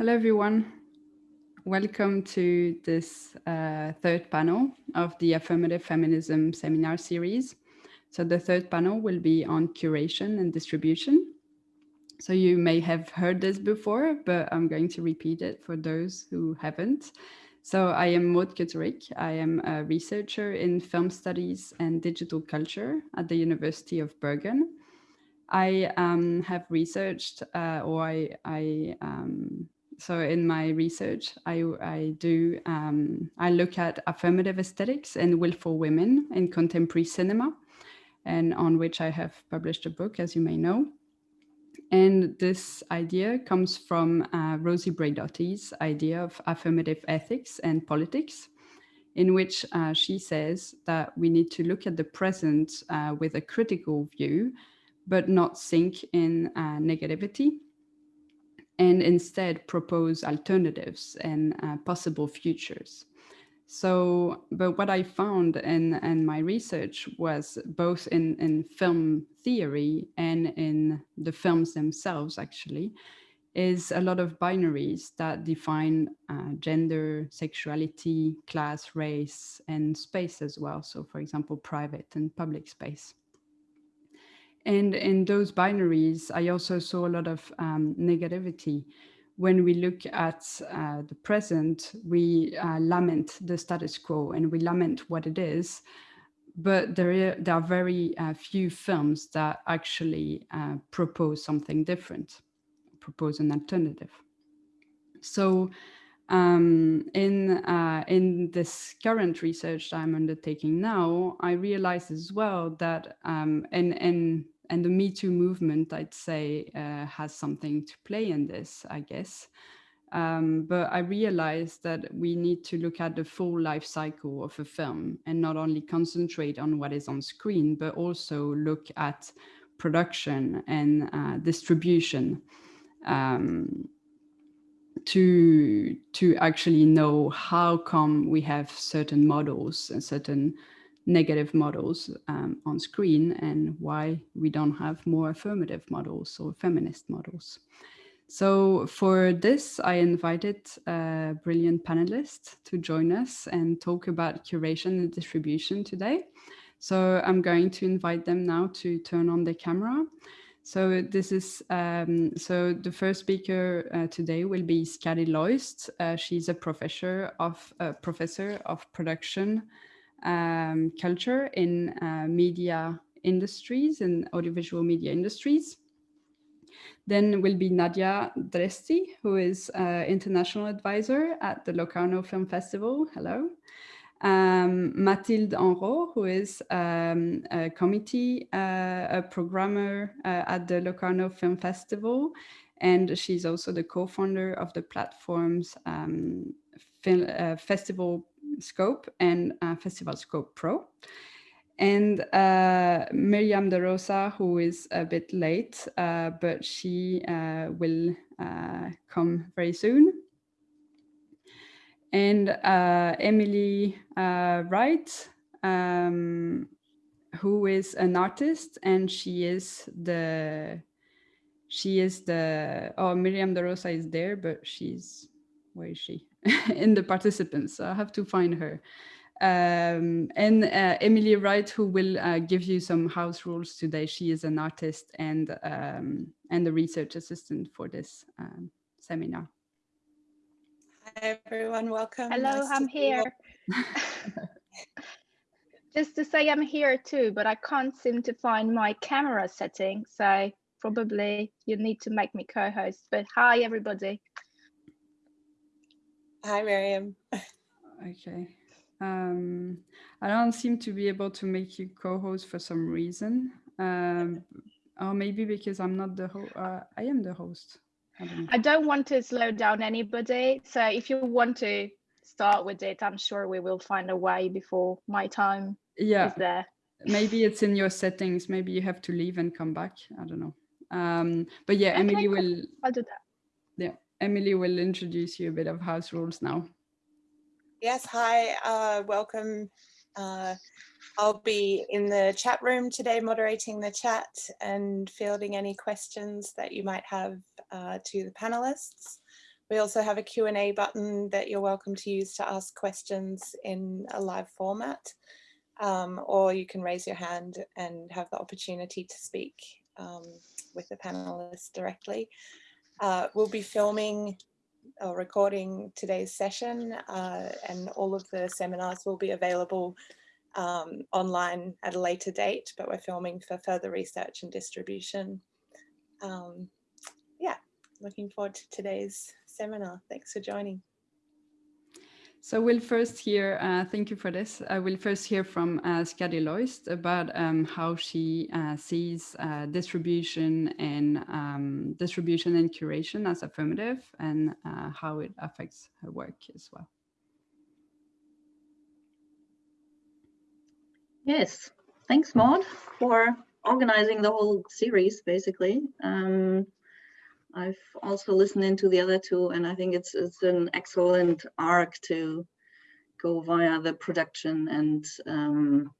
Hello, everyone. Welcome to this uh, third panel of the Affirmative Feminism seminar series. So the third panel will be on curation and distribution. So you may have heard this before, but I'm going to repeat it for those who haven't. So I am Maud Ceuterick. I am a researcher in film studies and digital culture at the University of Bergen. I um, have researched uh, or I, I um, so in my research, I, I do, um, I look at affirmative aesthetics and willful women in contemporary cinema, and on which I have published a book, as you may know. And this idea comes from uh, Rosi Braidotti's idea of affirmative ethics and politics, in which uh, she says that we need to look at the present uh, with a critical view, but not sink in uh, negativity and instead propose alternatives and uh, possible futures. So, but what I found in, in my research was both in, in film theory and in the films themselves, actually, is a lot of binaries that define uh, gender, sexuality, class, race, and space as well. So, for example, private and public space. And in those binaries, I also saw a lot of um, negativity. When we look at uh, the present, we uh, lament the status quo and we lament what it is. But there are, there are very uh, few films that actually uh, propose something different, propose an alternative. So um, in, uh, in this current research that I'm undertaking now, I realized as well that, um, and, and, and the Me Too movement, I'd say, uh, has something to play in this, I guess. Um, but I realized that we need to look at the full life cycle of a film and not only concentrate on what is on screen, but also look at production and uh, distribution. Um, to to actually know how come we have certain models and certain negative models um, on screen and why we don't have more affirmative models or feminist models. So for this, I invited a brilliant panelist to join us and talk about curation and distribution today. So I'm going to invite them now to turn on the camera so this is, um, so the first speaker uh, today will be Skadi Loist. Uh, she's a professor of, uh, professor of production um, culture in uh, media industries and audiovisual media industries. Then will be Nadia Dresti, who is uh, international advisor at the Locarno Film Festival. Hello um, Mathilde Henrot, who is um, a committee, uh, a programmer uh, at the Locarno Film Festival. And she's also the co-founder of the platforms um, film, uh, Festival Scope and uh, Festival Scope Pro. And uh, Miriam De Rosa, who is a bit late, uh, but she will come very soon and uh, Emily uh, Wright, um, who is an artist, and she is the she is the oh Miriam De Rosa is there, but she's where is she in the participants? So I have to find her. Um, and uh, Emily Wright, who will uh, give you some house rules today. She is an artist and um, and a research assistant for this um, seminar. Hi everyone, welcome. Hello, nice I'm here. Just to say I'm here too, but I can't seem to find my camera setting. So probably you need to make me co-host, but hi everybody. Hi Miriam. Okay. Um, I don't seem to be able to make you co-host for some reason. Um, or maybe because I'm not the host. Uh, I am the host. I don't want to slow down anybody. So if you want to start with it, I'm sure we will find a way before my time yeah. is there. Maybe it's in your settings. Maybe you have to leave and come back. I don't know. Um, but yeah, okay, Emily will. I'll do that. Yeah, Emily will introduce you a bit of house rules now. Yes, hi, uh, welcome. Uh, I'll be in the chat room today moderating the chat and fielding any questions that you might have uh, to the panelists. We also have a Q&A button that you're welcome to use to ask questions in a live format, um, or you can raise your hand and have the opportunity to speak um, with the panelists directly. Uh, we'll be filming or recording today's session uh, and all of the seminars will be available um, online at a later date, but we're filming for further research and distribution. Um, yeah, looking forward to today's seminar. Thanks for joining. So we'll first hear, uh, thank you for this. I will first hear from uh, Skadi Loist about um, how she uh, sees uh, distribution and um, distribution and curation as affirmative and uh, how it affects her work as well. Yes, thanks Maud for organizing the whole series basically. Um, I've also listened into the other two and I think it's it's an excellent arc to go via the production and um,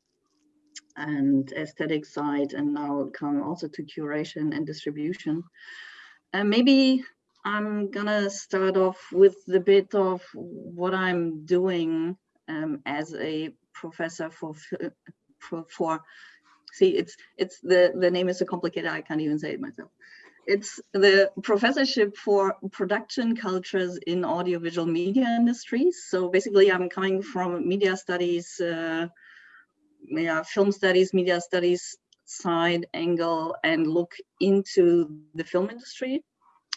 and aesthetic side and now come also to curation and distribution. And maybe I'm gonna start off with the bit of what I'm doing um, as a professor for, for, for see it's it's the the name is so complicated I can't even say it myself it's the professorship for production cultures in audiovisual media industries. So basically I'm coming from media studies, uh, yeah, film studies, media studies side angle and look into the film industry.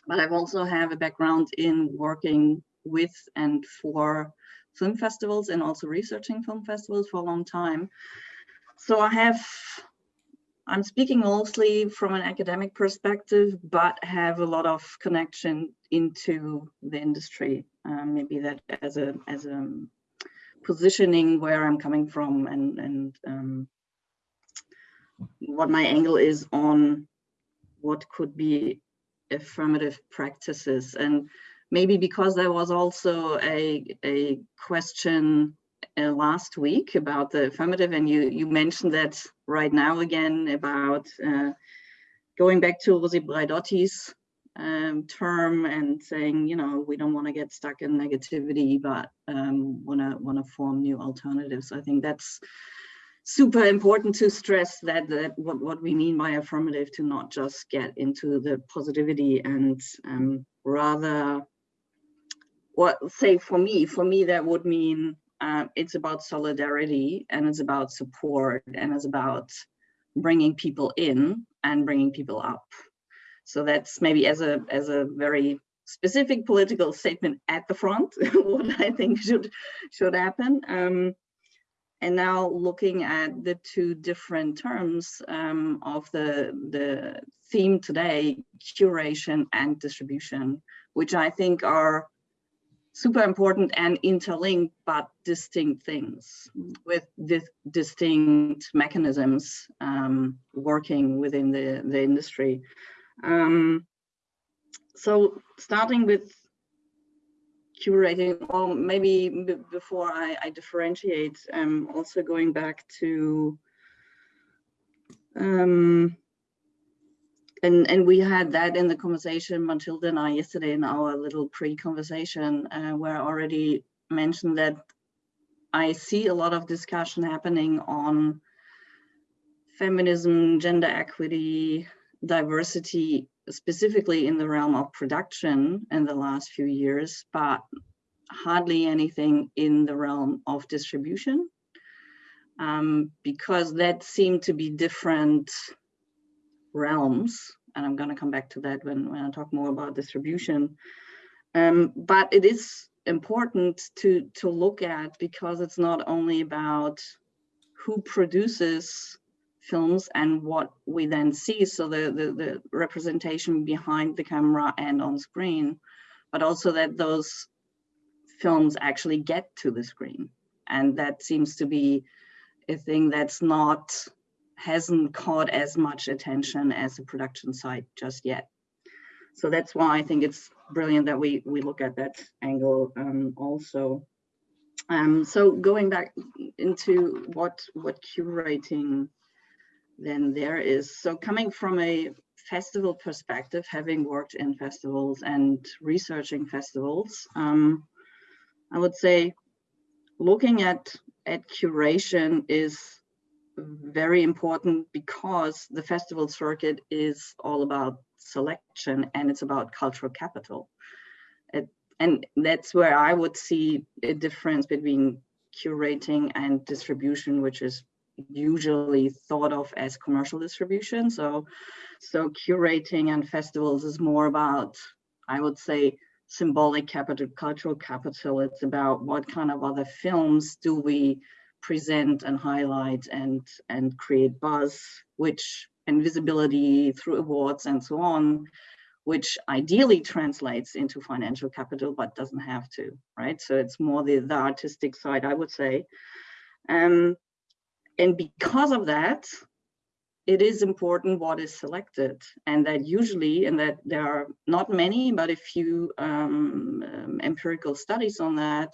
But I've also have a background in working with and for film festivals and also researching film festivals for a long time. So I have I'm speaking mostly from an academic perspective, but have a lot of connection into the industry. Um, maybe that as a as a positioning where I'm coming from and and um, what my angle is on what could be affirmative practices and maybe because there was also a a question uh, last week about the affirmative and you you mentioned that right now again about uh, going back to Rosi Braidotti's um, term and saying, you know, we don't want to get stuck in negativity, but um, want to want to form new alternatives. I think that's super important to stress that, that what, what we mean by affirmative to not just get into the positivity and um, rather what say for me, for me that would mean uh, it's about solidarity and it's about support and it's about bringing people in and bringing people up. So that's maybe as a as a very specific political statement at the front, what I think should should happen. Um, and now looking at the two different terms um, of the, the theme today, curation and distribution, which I think are super important and interlinked, but distinct things with dis distinct mechanisms um, working within the, the industry. Um, so starting with curating, or maybe before I, I differentiate, um, also going back to um, and and we had that in the conversation Matilda and I yesterday in our little pre-conversation uh, where I already mentioned that I see a lot of discussion happening on feminism, gender equity, diversity, specifically in the realm of production in the last few years, but hardly anything in the realm of distribution, um, because that seemed to be different realms, and I'm going to come back to that when, when I talk more about distribution. Um, but it is important to, to look at because it's not only about who produces films and what we then see, so the, the, the representation behind the camera and on screen, but also that those films actually get to the screen. And that seems to be a thing that's not hasn't caught as much attention as the production side just yet. So that's why I think it's brilliant that we, we look at that angle um, also. Um, so going back into what, what curating then there is. So coming from a festival perspective, having worked in festivals and researching festivals, um, I would say looking at, at curation is very important because the festival circuit is all about selection and it's about cultural capital. It, and that's where I would see a difference between curating and distribution, which is usually thought of as commercial distribution. So, so curating and festivals is more about, I would say, symbolic capital, cultural capital. It's about what kind of other films do we present and highlight and, and create buzz, which and visibility through awards and so on, which ideally translates into financial capital, but doesn't have to, right? So it's more the, the artistic side, I would say. Um, and because of that, it is important what is selected and that usually, and that there are not many, but a few um, um, empirical studies on that,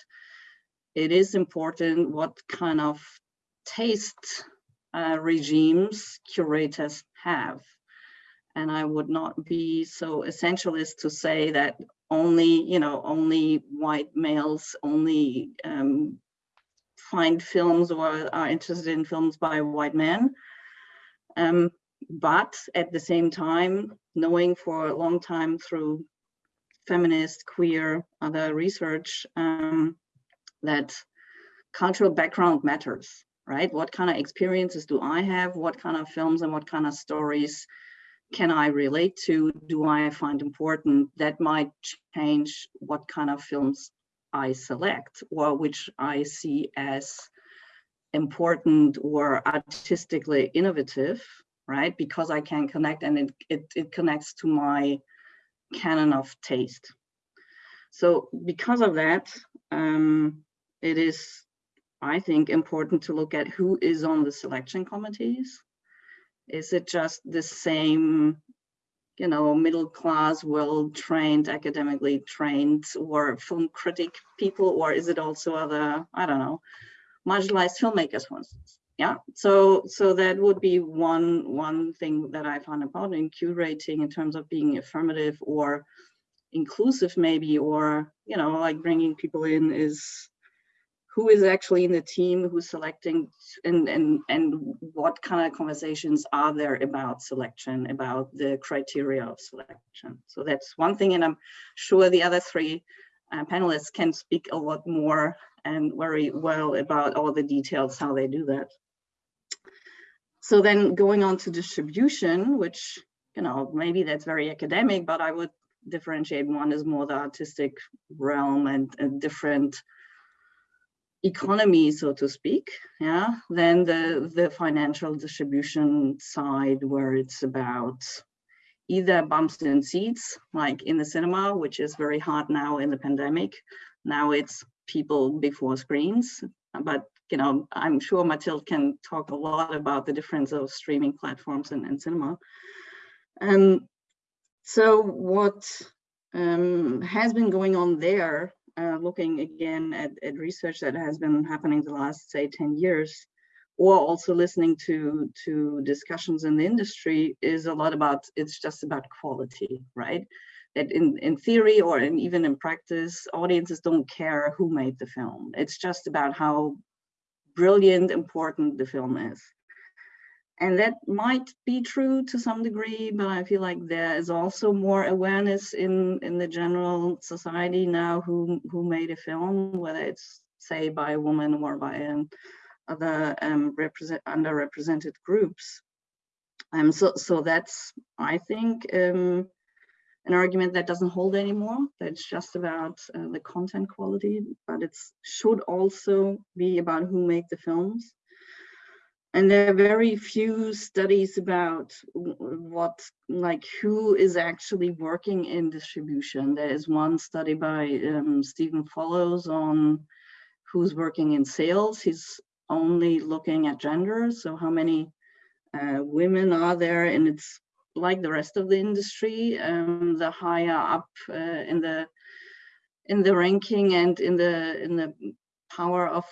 it is important what kind of taste uh, regimes curators have. And I would not be so essentialist to say that only, you know, only white males only um, find films or are interested in films by white men. Um, but at the same time, knowing for a long time through feminist, queer, other research, um, that cultural background matters, right? What kind of experiences do I have? What kind of films and what kind of stories can I relate to? Do I find important? That might change what kind of films I select or which I see as important or artistically innovative, right? Because I can connect and it, it, it connects to my canon of taste. So because of that, um, it is, I think, important to look at who is on the selection committees. Is it just the same, you know, middle class, well-trained, academically trained or film critic people, or is it also other, I don't know, marginalized filmmakers, for instance? Yeah, so so that would be one one thing that I found important in curating in terms of being affirmative or inclusive maybe, or you know, like bringing people in is who is actually in the team who's selecting and, and, and what kind of conversations are there about selection, about the criteria of selection. So that's one thing, and I'm sure the other three uh, panelists can speak a lot more and very well about all the details, how they do that. So then going on to distribution, which, you know, maybe that's very academic, but I would differentiate one is more the artistic realm and, and different economy, so to speak, yeah, then the, the financial distribution side where it's about either bumps and seats, like in the cinema, which is very hard now in the pandemic. Now it's people before screens, but you know, I'm sure Mathilde can talk a lot about the difference of streaming platforms and, and cinema. And so what um, has been going on there uh, looking again at, at research that has been happening the last, say, 10 years, or also listening to, to discussions in the industry is a lot about, it's just about quality, right? That in, in theory or in, even in practice, audiences don't care who made the film. It's just about how brilliant, important the film is. And that might be true to some degree, but I feel like there is also more awareness in, in the general society now who, who made a film, whether it's say by a woman or by an, other um, represent, underrepresented groups. Um, so, so that's, I think, um, an argument that doesn't hold anymore. That's just about uh, the content quality, but it should also be about who made the films and there are very few studies about what like who is actually working in distribution. There is one study by um, Stephen Follows on who's working in sales. He's only looking at gender. So how many uh, women are there? And it's like the rest of the industry um, the higher up uh, in the in the ranking and in the in the power of,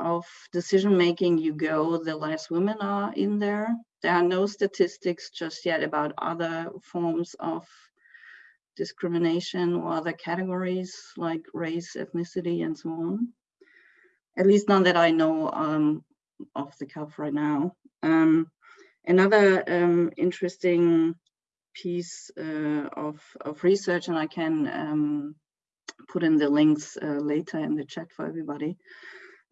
of decision making you go, the less women are in there. there are no statistics just yet about other forms of discrimination or other categories like race, ethnicity, and so on. At least none that I know um, off the cuff right now. Um, another um, interesting piece uh, of, of research, and I can um, put in the links uh, later in the chat for everybody,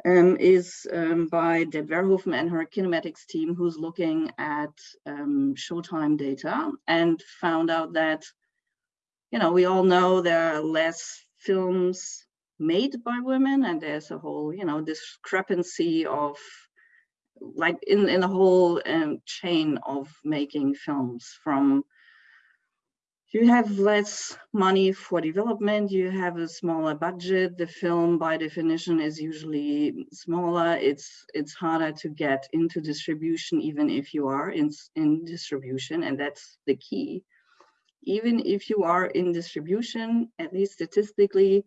um, is um, by Deb Verhoeven and her Kinomatics team who's looking at um, showtime data and found out that, you know, we all know there are less films made by women and there's a whole, you know, discrepancy of like in, in the whole um, chain of making films from you have less money for development, you have a smaller budget, the film by definition is usually smaller, it's it's harder to get into distribution even if you are in, in distribution, and that's the key. Even if you are in distribution, at least statistically,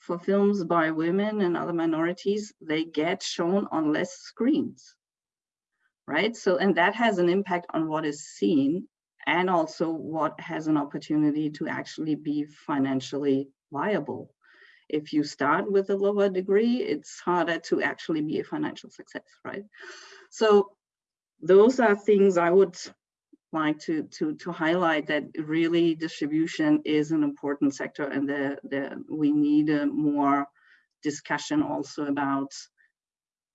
for films by women and other minorities, they get shown on less screens, right? So, and that has an impact on what is seen and also what has an opportunity to actually be financially viable. If you start with a lower degree, it's harder to actually be a financial success, right? So those are things I would like to, to, to highlight that really distribution is an important sector and the, the, we need a more discussion also about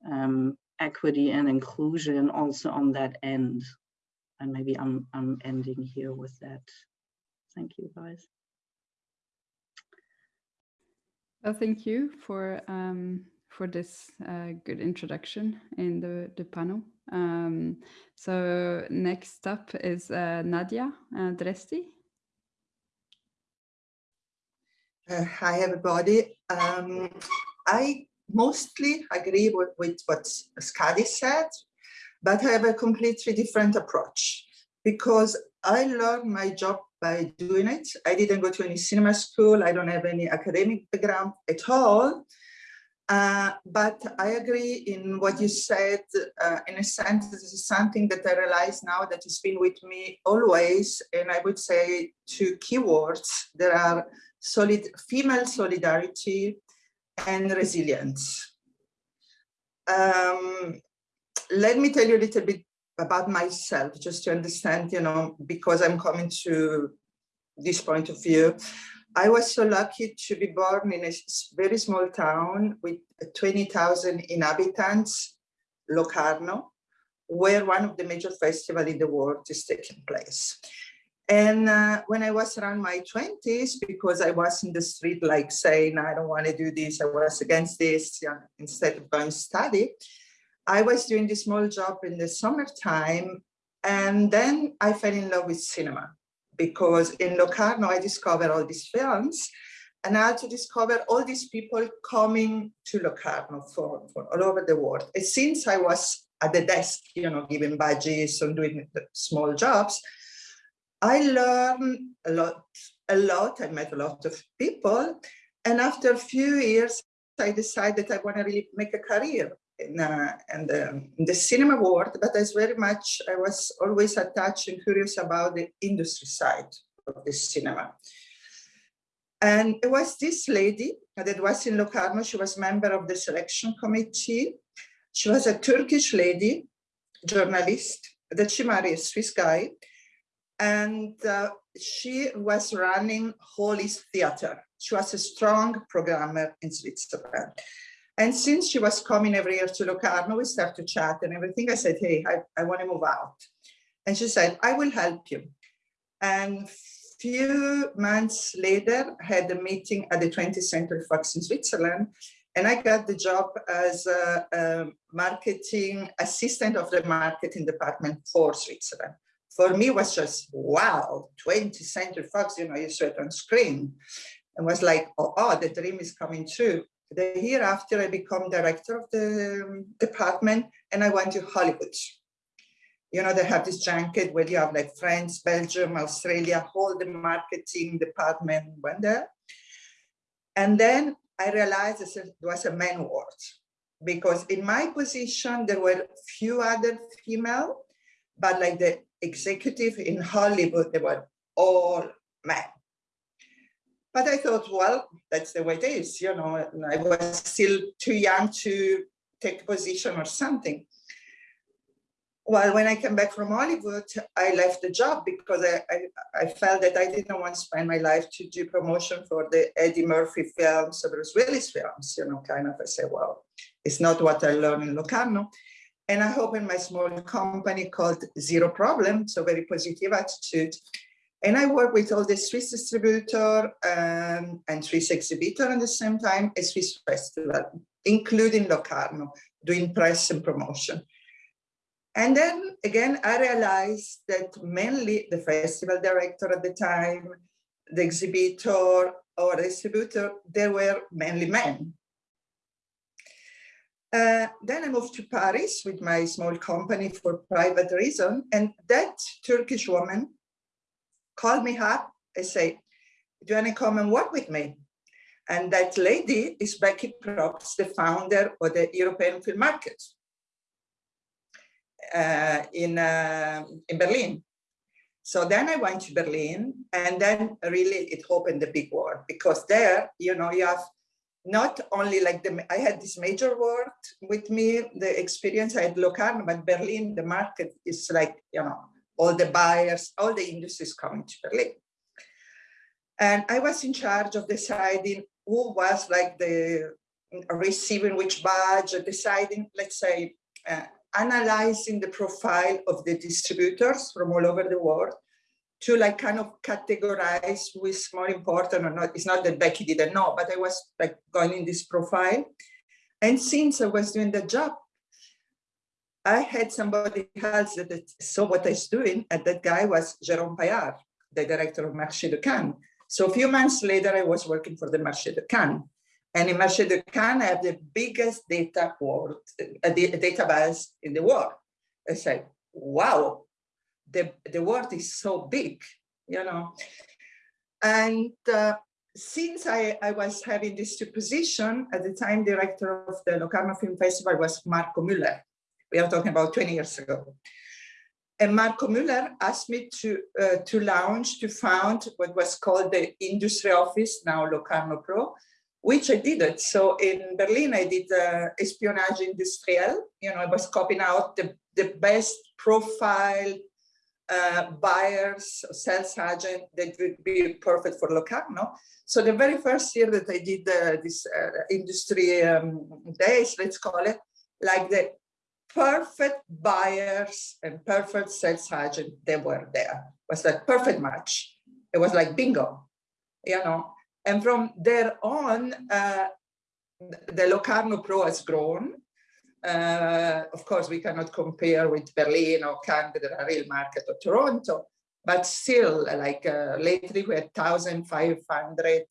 um, equity and inclusion also on that end and maybe I'm, I'm ending here with that. Thank you, guys. Well, thank you for um, for this uh, good introduction in the, the panel. Um, so next up is uh, Nadia uh, Dresti. Uh, hi, everybody. Um, I mostly agree with, with what Skadi said but I have a completely different approach because I learned my job by doing it. I didn't go to any cinema school. I don't have any academic background at all. Uh, but I agree in what you said, uh, in a sense, this is something that I realize now that has been with me always. And I would say two keywords, there are solid female solidarity and resilience. Um, let me tell you a little bit about myself, just to understand, you know, because I'm coming to this point of view. I was so lucky to be born in a very small town with 20,000 inhabitants, Locarno, where one of the major festivals in the world is taking place. And uh, when I was around my 20s, because I was in the street like saying, I don't want to do this, I was against this, know, instead of going to study, I was doing this small job in the summertime and then I fell in love with cinema because in Locarno I discovered all these films and I had to discover all these people coming to Locarno for all over the world. And since I was at the desk, you know, giving badges and doing small jobs, I learned a lot, a lot. I met a lot of people. And after a few years, I decided that I want to really make a career in, uh, in, the, in the cinema world, but as very much, I was always attached and curious about the industry side of the cinema. And it was this lady that was in Locarno, she was member of the selection committee. She was a Turkish lady, journalist, that she married a Swiss guy. And uh, she was running Holly's Theater. She was a strong programmer in Switzerland. And since she was coming every year to Locarno, we started to chat and everything. I said, hey, I, I want to move out. And she said, I will help you. And few months later, I had a meeting at the 20th Century Fox in Switzerland. And I got the job as a, a marketing assistant of the marketing department for Switzerland. For me, was just, wow, 20th Century Fox, you know, you saw it on screen. And was like, oh, oh, the dream is coming true. The year after I become director of the um, department and I went to Hollywood. You know, they have this junket where you have like France, Belgium, Australia, all the marketing department went there. And then I realized it was a man world because in my position, there were few other female, but like the executive in Hollywood, they were all men. But I thought, well, that's the way it is, you know, I was still too young to take a position or something. Well, when I came back from Hollywood, I left the job because I, I, I, felt that I didn't want to spend my life to do promotion for the Eddie Murphy films or Bruce Willis films, you know, kind of, I say, well, it's not what I learned in Locarno. And I opened my small company called Zero Problem, so very positive attitude. And I work with all the Swiss distributor um, and Swiss exhibitor at the same time, a Swiss festival, including Locarno, doing press and promotion. And then again, I realized that mainly the festival director at the time, the exhibitor or distributor, they were mainly men. Uh, then I moved to Paris with my small company for private reason. And that Turkish woman called me up and said, do you want to come and work with me? And that lady is Beki Probst, the founder of the European Film Market uh, in, uh, in Berlin. So then I went to Berlin and then really it opened the big world because there, you know, you have not only like the, I had this major world with me, the experience I had Locarno, but Berlin, the market is like, you know, all the buyers, all the industries coming to Berlin. And I was in charge of deciding who was like the receiving which badge, deciding, let's say, uh, analyzing the profile of the distributors from all over the world to like kind of categorize who is more important or not. It's not that Beki didn't know, but I was like going in this profile. And since I was doing the job, I had somebody else that saw what I was doing, and that guy was Jérôme Paillard, the director of Marché de Cannes. So a few months later, I was working for the Marché de Cannes. And in Marché de Cannes, I have the biggest data world, uh, database in the world. I said, wow, the, the world is so big, you know. And uh, since I, I was having this position, at the time director of the Locarno Film Festival was Marco Müller. We are talking about 20 years ago. And Marco Müller asked me to, uh, to launch, to found what was called the industry office, now Locarno Pro, which I did it. So in Berlin, I did uh, espionage industriel. You know, I was copying out the, the best profile uh, buyers, sales agent that would be perfect for Locarno. So the very first year that I did uh, this uh, industry um, days, let's call it, like the perfect buyers and perfect sales agent, they were there. It was like perfect match. It was like bingo, you know. And from there on, uh, the Locarno Pro has grown. Uh, of course, we cannot compare with Berlin or Canada, the real market or Toronto, but still, like uh, lately we had 1,500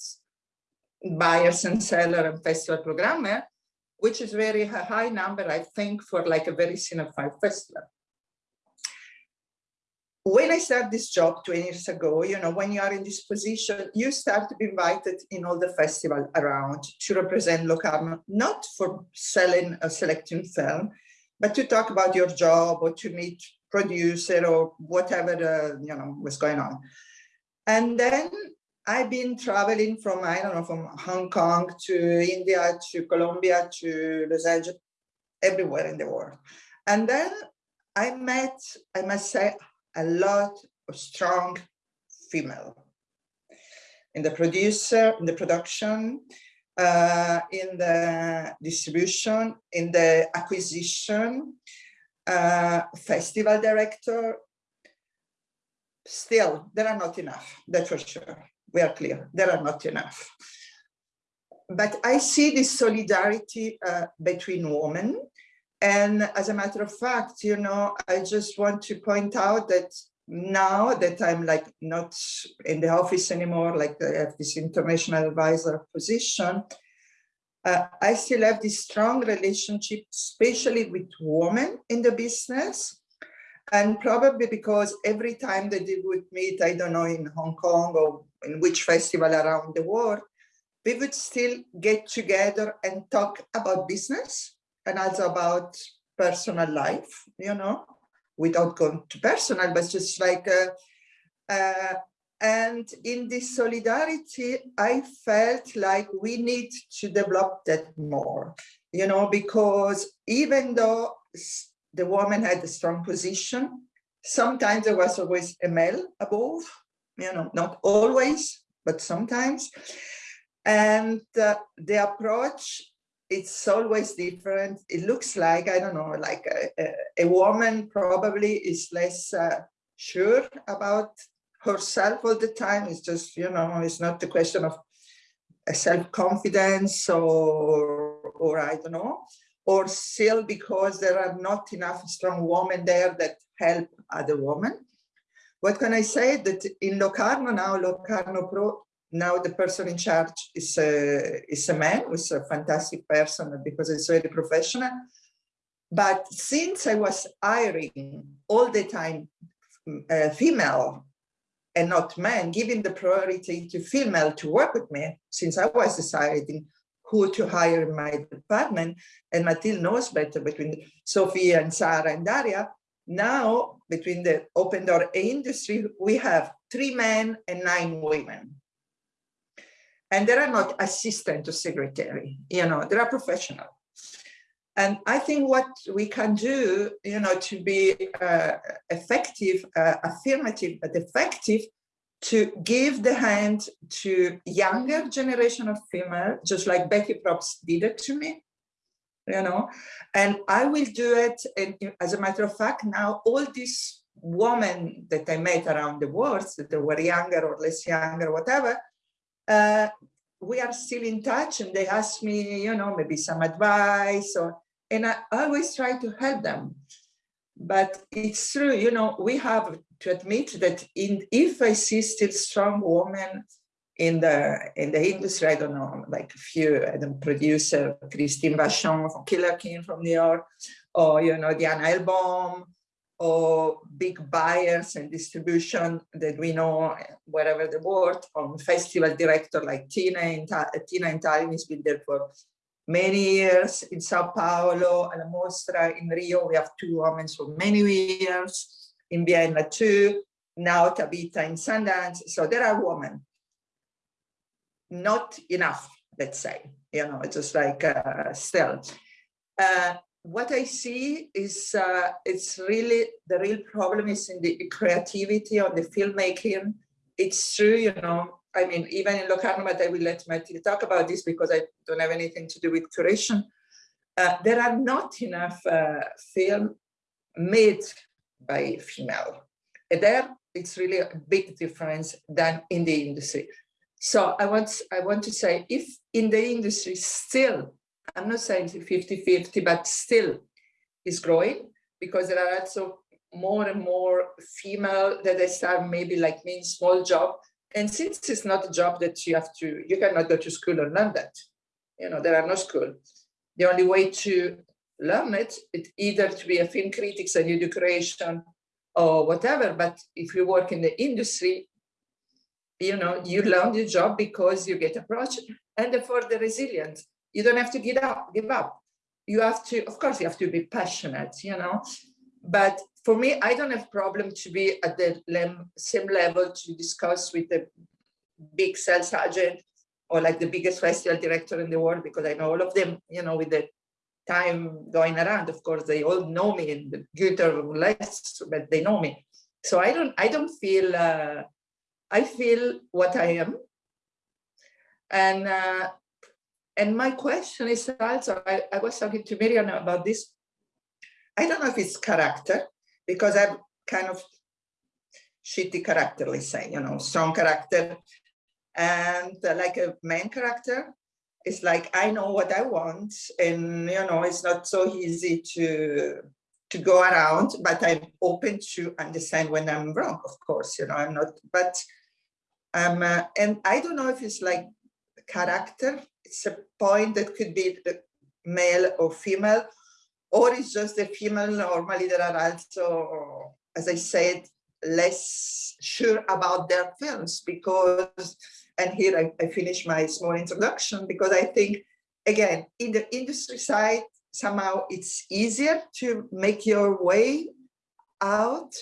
buyers and seller and festival programmer, which is very high number, I think, for like a very cinephile festival when I started this job 20 years ago, you know, when you are in this position, you start to be invited in all the festival around to represent Locarno, not for selling or selecting film, but to talk about your job or to meet producer or whatever, uh, you know, was going on. And then I've been traveling from, I don't know, from Hong Kong to India, to Colombia, to Los Angeles, everywhere in the world. And then I met, I must say, a lot of strong female in the producer, in the production, uh, in the distribution, in the acquisition, uh, festival director. Still, there are not enough, that's for sure. We are clear, there are not enough. But I see this solidarity uh, between women and as a matter of fact, you know, I just want to point out that now that I'm like not in the office anymore, like I have this international advisor position, uh, I still have this strong relationship, especially with women in the business. And probably because every time that they would meet, I don't know, in Hong Kong or in which festival around the world, we would still get together and talk about business and also about personal life, you know, without going to personal, but just like, uh, uh, and in this solidarity, I felt like we need to develop that more, you know, because even though the woman had a strong position, sometimes there was always a male above, you know, not always, but sometimes. And uh, the approach, it's always different. It looks like, I don't know, like a, a, a woman probably is less uh, sure about herself all the time. It's just, you know, it's not the question of self-confidence or, or I don't know, or still because there are not enough strong women there that help other women. What can I say that in Locarno now, Locarno Pro, now the person in charge is a, is a man, who's a fantastic person because it's very professional. But since I was hiring all the time uh, female and not men, giving the priority to female to work with me, since I was deciding who to hire in my department, and Mathilde knows better between Sophia and Sarah and Daria, now between the open door industry, we have three men and nine women. And they are not assistant to secretary, you know, they are professional. And I think what we can do, you know, to be uh, effective, uh, affirmative, but effective, to give the hand to younger generation of female, just like Beki Probst did it to me, you know, and I will do it. And as a matter of fact, now all these women that I met around the world, that they were younger or less younger, whatever, uh, we are still in touch and they ask me, you know, maybe some advice or and I always try to help them. But it's true, you know, we have to admit that in, if I see still strong women in the in the industry, I don't know, like a few, I producer, Christine Vachon from Killer King from New York, or, you know, Diana Elbaum, or big buyers and distribution that we know wherever the world, or festival director like Tina in, Tina in Tallinn has been there for many years in Sao Paulo, La Mostra, in Rio, we have two women for many years, in Vienna too, now Tabitha in Sundance. So there are women, not enough, let's say, you know, it's just like uh, still. Uh, what I see is uh, it's really, the real problem is in the creativity on the filmmaking. It's true, you know, I mean, even in Locarno, but I will let Matthew talk about this because I don't have anything to do with curation. Uh, there are not enough uh, film made by female. And there, it's really a big difference than in the industry. So I want, I want to say, if in the industry still, I'm not saying 50-50, but still is growing because there are also more and more female that they start maybe like me in small job and since it's not a job that you have to, you cannot go to school and learn that. You know, there are no school. The only way to learn it, it either to be a film critic and you do creation or whatever. But if you work in the industry, you know, you learn the job because you get approached and therefore the resilience. You don't have to give up, give up. You have to, of course, you have to be passionate, you know, but for me, I don't have problem to be at the same level to discuss with the big sales agent or like the biggest festival director in the world, because I know all of them, you know, with the time going around, of course, they all know me in the good or less, but they know me. So I don't, I don't feel, uh, I feel what I am. And, uh, and my question is also, I, I was talking to Miriam about this. I don't know if it's character, because I'm kind of shitty character, let's say, you know, strong character. And uh, like a main character, it's like, I know what I want and, you know, it's not so easy to to go around, but I'm open to understand when I'm wrong, of course, you know, I'm not, but um, uh, and I don't know if it's like character, it's a point that could be male or female, or it's just the female. Normally there are also, as I said, less sure about their films because, and here I, I finish my small introduction because I think, again, in the industry side, somehow it's easier to make your way out,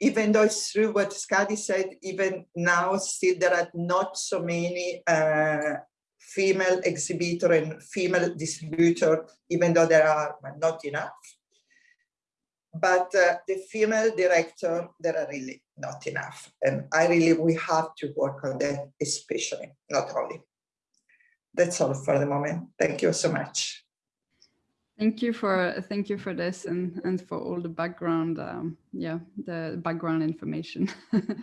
even though it's true what Skadi said, even now still there are not so many uh, female exhibitor and female distributor, even though there are but not enough. But uh, the female director, there are really not enough. And I really, we have to work on that, especially, not only. That's all for the moment. Thank you so much. Thank you for thank you for this and and for all the background um, yeah the background information.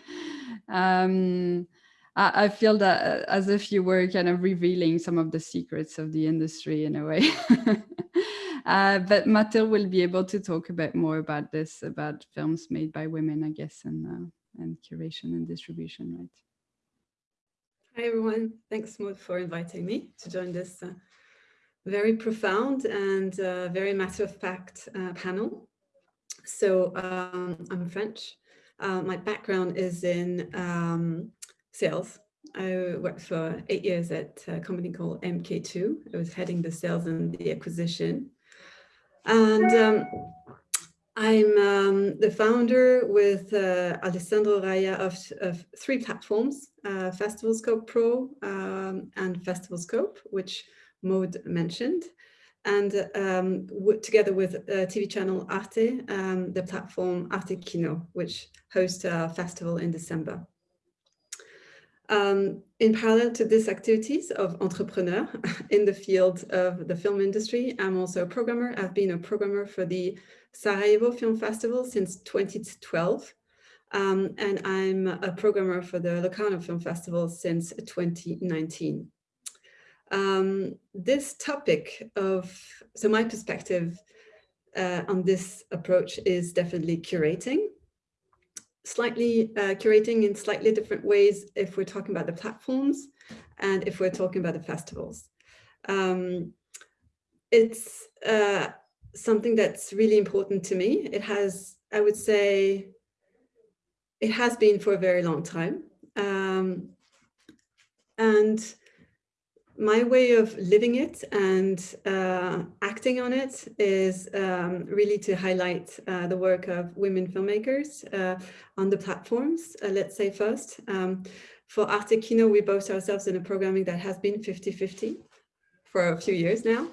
um, I, feel that uh, as if you were kind of revealing some of the secrets of the industry in a way. uh, but Mathilde will be able to talk a bit more about this about films made by women, I guess, and uh, and curation and distribution, right? Hi everyone, thanks Maud for inviting me to join this uh, very profound and uh, very matter-of-fact uh, panel. So um, I'm French. Uh, my background is in um, sales. I worked for eight years at a company called MK2. I was heading the sales and the acquisition. And um, I'm um, the founder with uh, Alessandro Raja of, of three platforms, uh, FestivalScope Pro um, and FestivalScope, which Maud mentioned. And um, together with uh, TV channel Arte, um, the platform Arte Kino, which hosts a festival in December. Um, in parallel to these activities of entrepreneur in the field of the film industry, I'm also a programmer. I've been a programmer for the Sarajevo Film Festival since 2012. Um, and I'm a programmer for the Locarno Film Festival since 2019 um, this topic of, so my perspective uh, on this approach is definitely curating, slightly uh, curating in slightly different ways if we're talking about the platforms and if we're talking about the festivals. Um, it's uh, something that's really important to me. It has, I would say, it has been for a very long time. Um, and my way of living it and uh, acting on it is um, really to highlight uh, the work of women filmmakers uh, on the platforms, uh, let's say first. Um, for Arte Kino, we boast ourselves in a programming that has been 50-50 for a few years now.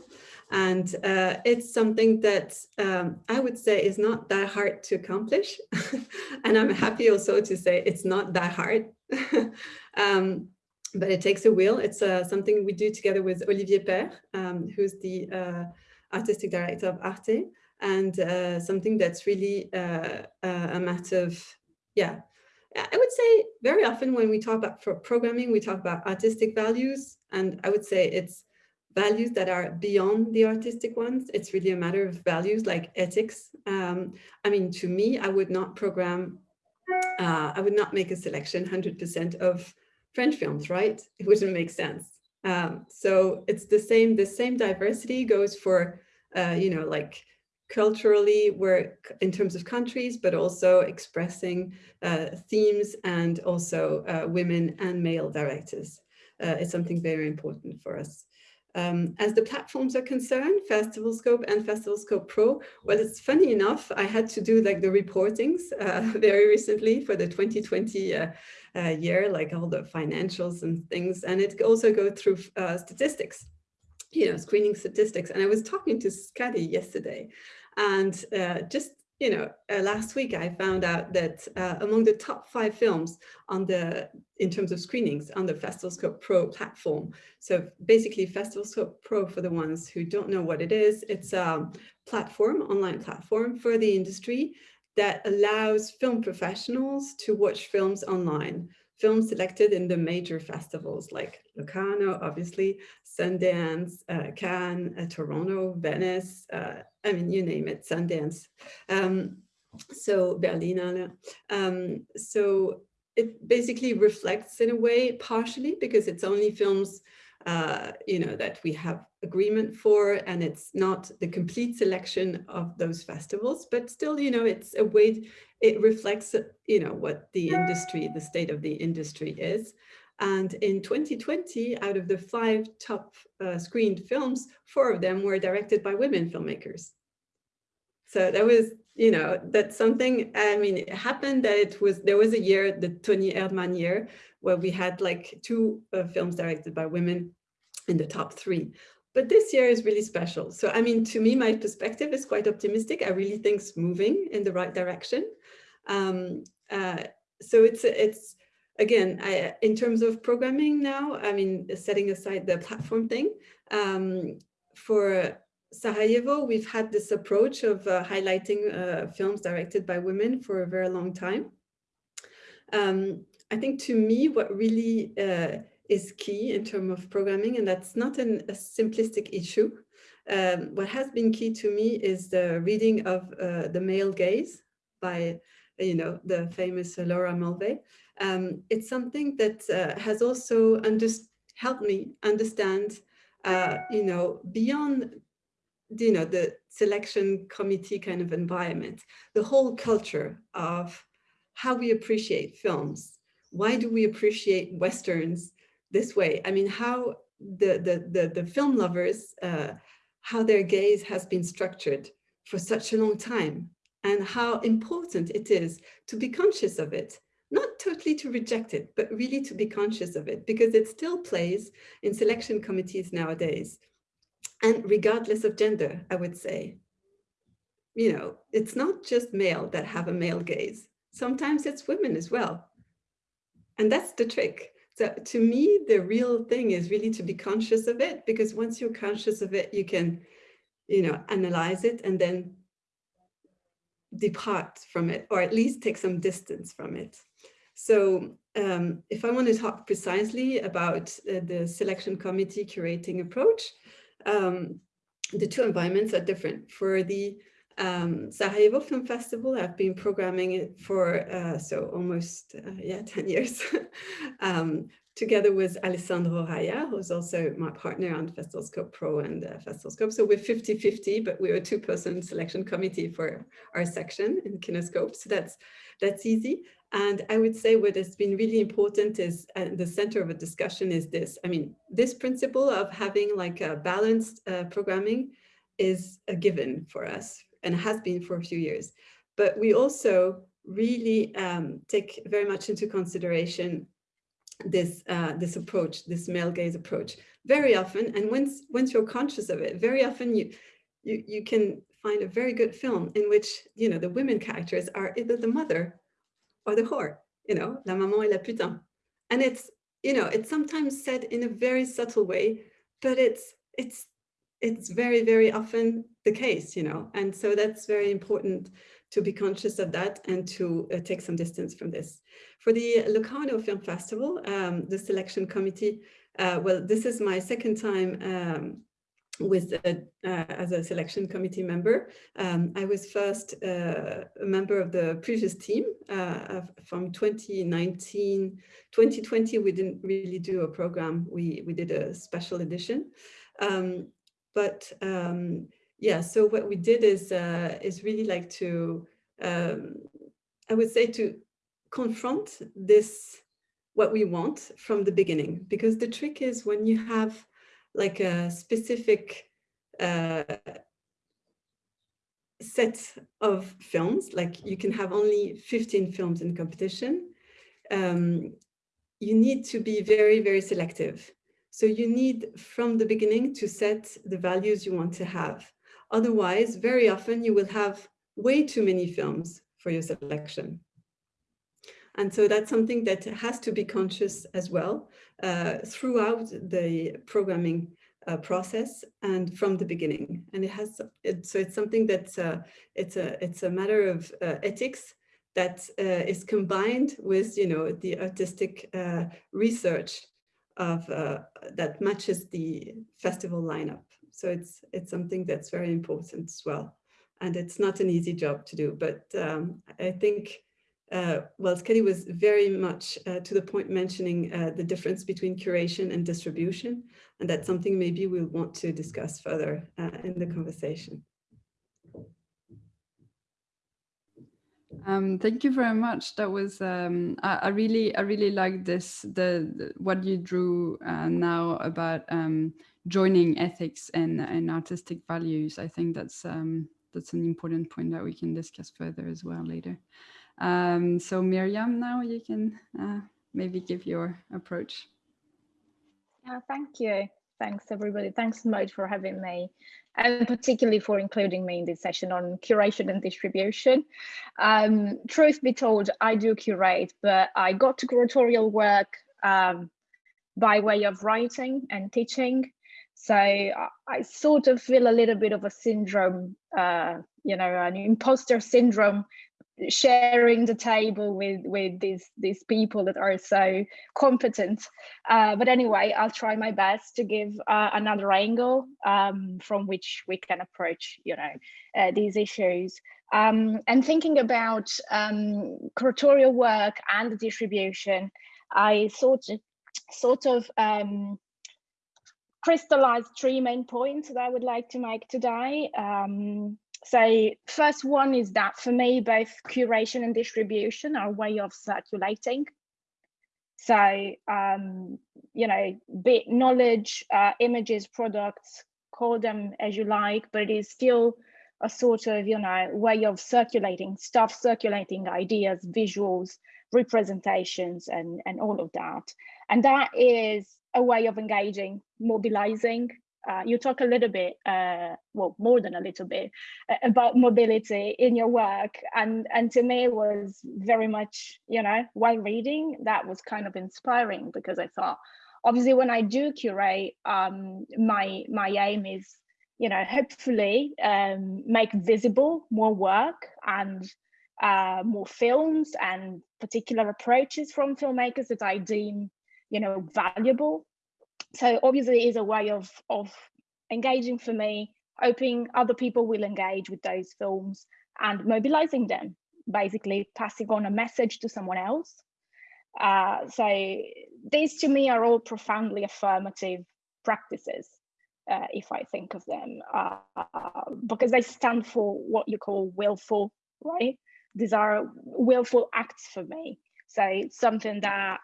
And uh, it's something that um, I would say is not that hard to accomplish. and I'm happy also to say it's not that hard. um, but it takes a will. It's uh, something we do together with Olivier Père, um, who's the uh, artistic director of Arte, and uh, something that's really uh, uh, a matter of, yeah, I would say very often when we talk about for programming, we talk about artistic values, and I would say it's values that are beyond the artistic ones. It's really a matter of values like ethics. Um, I mean, to me, I would not program, uh, I would not make a selection 100% of French films, right? It wouldn't make sense. Um, so it's the same, the same diversity goes for, uh, you know, like culturally work in terms of countries, but also expressing uh, themes and also uh, women and male directors. Uh, it's something very important for us. Um, as the platforms are concerned, FestivalScope and FestivalScope Pro, well, it's funny enough, I had to do like the reportings uh, very recently for the 2020 uh, uh, year, like all the financials and things. And it also go through uh, statistics, you know, screening statistics. And I was talking to Skadi yesterday and uh, just you know, uh, last week I found out that uh, among the top five films on the, in terms of screenings on the FestivalScope Pro platform. So basically FestivalScope Pro for the ones who don't know what it is, it's a platform, online platform for the industry that allows film professionals to watch films online films selected in the major festivals like Locarno, obviously, Sundance, uh, Cannes, uh, Toronto, Venice, uh, I mean, you name it, Sundance. Um, so Berlinale. Um, so it basically reflects in a way partially because it's only films uh, you know, that we have agreement for, and it's not the complete selection of those festivals, but still, you know, it's a way, it reflects, you know, what the industry, the state of the industry is. And in 2020, out of the five top uh, screened films, four of them were directed by women filmmakers. So that was, you know, that's something, I mean, it happened that it was, there was a year, the Toni Erdmann year, where we had like two uh, films directed by women in the top three. But this year is really special. So, I mean, to me, my perspective is quite optimistic. I really think it's moving in the right direction. Um, uh, so it's, it's again, I, in terms of programming now, I mean, setting aside the platform thing, um, for Sarajevo, we've had this approach of uh, highlighting uh, films directed by women for a very long time. Um, I think to me, what really uh, is key in terms of programming, and that's not an, a simplistic issue. Um, what has been key to me is the reading of uh, The Male Gaze by, you know, the famous Laura Mulvey. Um, it's something that uh, has also helped me understand, uh, you know, beyond you know, the selection committee kind of environment, the whole culture of how we appreciate films. Why do we appreciate Westerns this way? I mean, how the, the, the, the film lovers, uh, how their gaze has been structured for such a long time and how important it is to be conscious of it, not totally to reject it, but really to be conscious of it because it still plays in selection committees nowadays and regardless of gender, I would say. You know, it's not just male that have a male gaze. Sometimes it's women as well. And that's the trick. So to me, the real thing is really to be conscious of it, because once you're conscious of it, you can, you know, analyze it and then depart from it, or at least take some distance from it. So um, if I want to talk precisely about uh, the selection committee curating approach, um, the two environments are different. For the um, Sarajevo Film Festival, I've been programming it for uh, so almost uh, yeah 10 years, um, together with Alessandro Raja, who's also my partner on FestivalScope Pro and uh, FestivalScope. So we're 50-50, but we're a two-person selection committee for our section in Kinoscope. So that's that's easy. And I would say what has been really important is at the center of a discussion is this. I mean, this principle of having like a balanced uh, programming is a given for us and has been for a few years. But we also really um, take very much into consideration this uh, this approach, this male gaze approach, very often. And once once you're conscious of it, very often you you you can find a very good film in which you know the women characters are either the mother or the whore, you know, la maman et la putain. And it's, you know, it's sometimes said in a very subtle way, but it's, it's, it's very, very often the case, you know, and so that's very important to be conscious of that and to uh, take some distance from this. For the Locarno Film Festival, um, the selection committee, uh, well, this is my second time um, with uh, as a selection committee member. Um, I was first uh, a member of the previous team uh, from 2019, 2020. We didn't really do a program. We we did a special edition, um, but um, yeah. So what we did is uh, is really like to um, I would say to confront this what we want from the beginning because the trick is when you have like a specific uh, set of films, like you can have only 15 films in competition, um, you need to be very, very selective. So you need from the beginning to set the values you want to have. Otherwise, very often you will have way too many films for your selection. And so that's something that has to be conscious as well uh, throughout the programming uh, process and from the beginning. And it has, it, so it's something that's, uh, it's, a, it's a matter of uh, ethics that uh, is combined with, you know, the artistic uh, research of that matches the festival lineup. So it's, it's something that's very important as well. And it's not an easy job to do, but um, I think uh, well, Skadi was very much uh, to the point mentioning uh, the difference between curation and distribution, and that's something maybe we'll want to discuss further uh, in the conversation. Um, thank you very much. That was um, I, I, really I really like this the, the what you drew uh, now about um, joining ethics and, and artistic values. I think that's um, that's an important point that we can discuss further as well later. Um, so Miriam, now you can uh, maybe give your approach. Yeah, thank you. Thanks everybody. Thanks Maud for having me and particularly for including me in this session on curation and distribution. Um, truth be told, I do curate, but I got to curatorial work um, by way of writing and teaching. So I, I, sort of feel a little bit of a syndrome, uh, you know, an imposter syndrome sharing the table with with these these people that are so competent. Uh, but anyway i'll try my best to give uh, another angle um, from which we can approach you know uh, these issues. Um, and thinking about um, curatorial work and distribution i sort of sort of um, crystallized three main points that i would like to make today so first one is that for me, both curation and distribution are a way of circulating. So, um, you know, be knowledge, uh, images, products, call them as you like, but it is still a sort of, you know, way of circulating stuff, circulating ideas, visuals, representations, and, and all of that. And that is a way of engaging, mobilizing, uh, you talk a little bit, uh, well, more than a little bit, uh, about mobility in your work, and and to me it was very much, you know, while reading, that was kind of inspiring because I thought, obviously, when I do curate, um, my my aim is, you know, hopefully um, make visible more work and uh, more films and particular approaches from filmmakers that I deem, you know, valuable so obviously it is a way of of engaging for me hoping other people will engage with those films and mobilizing them basically passing on a message to someone else. Uh, so these to me are all profoundly affirmative practices uh, if i think of them uh, because they stand for what you call willful right? These are willful acts for me. So something that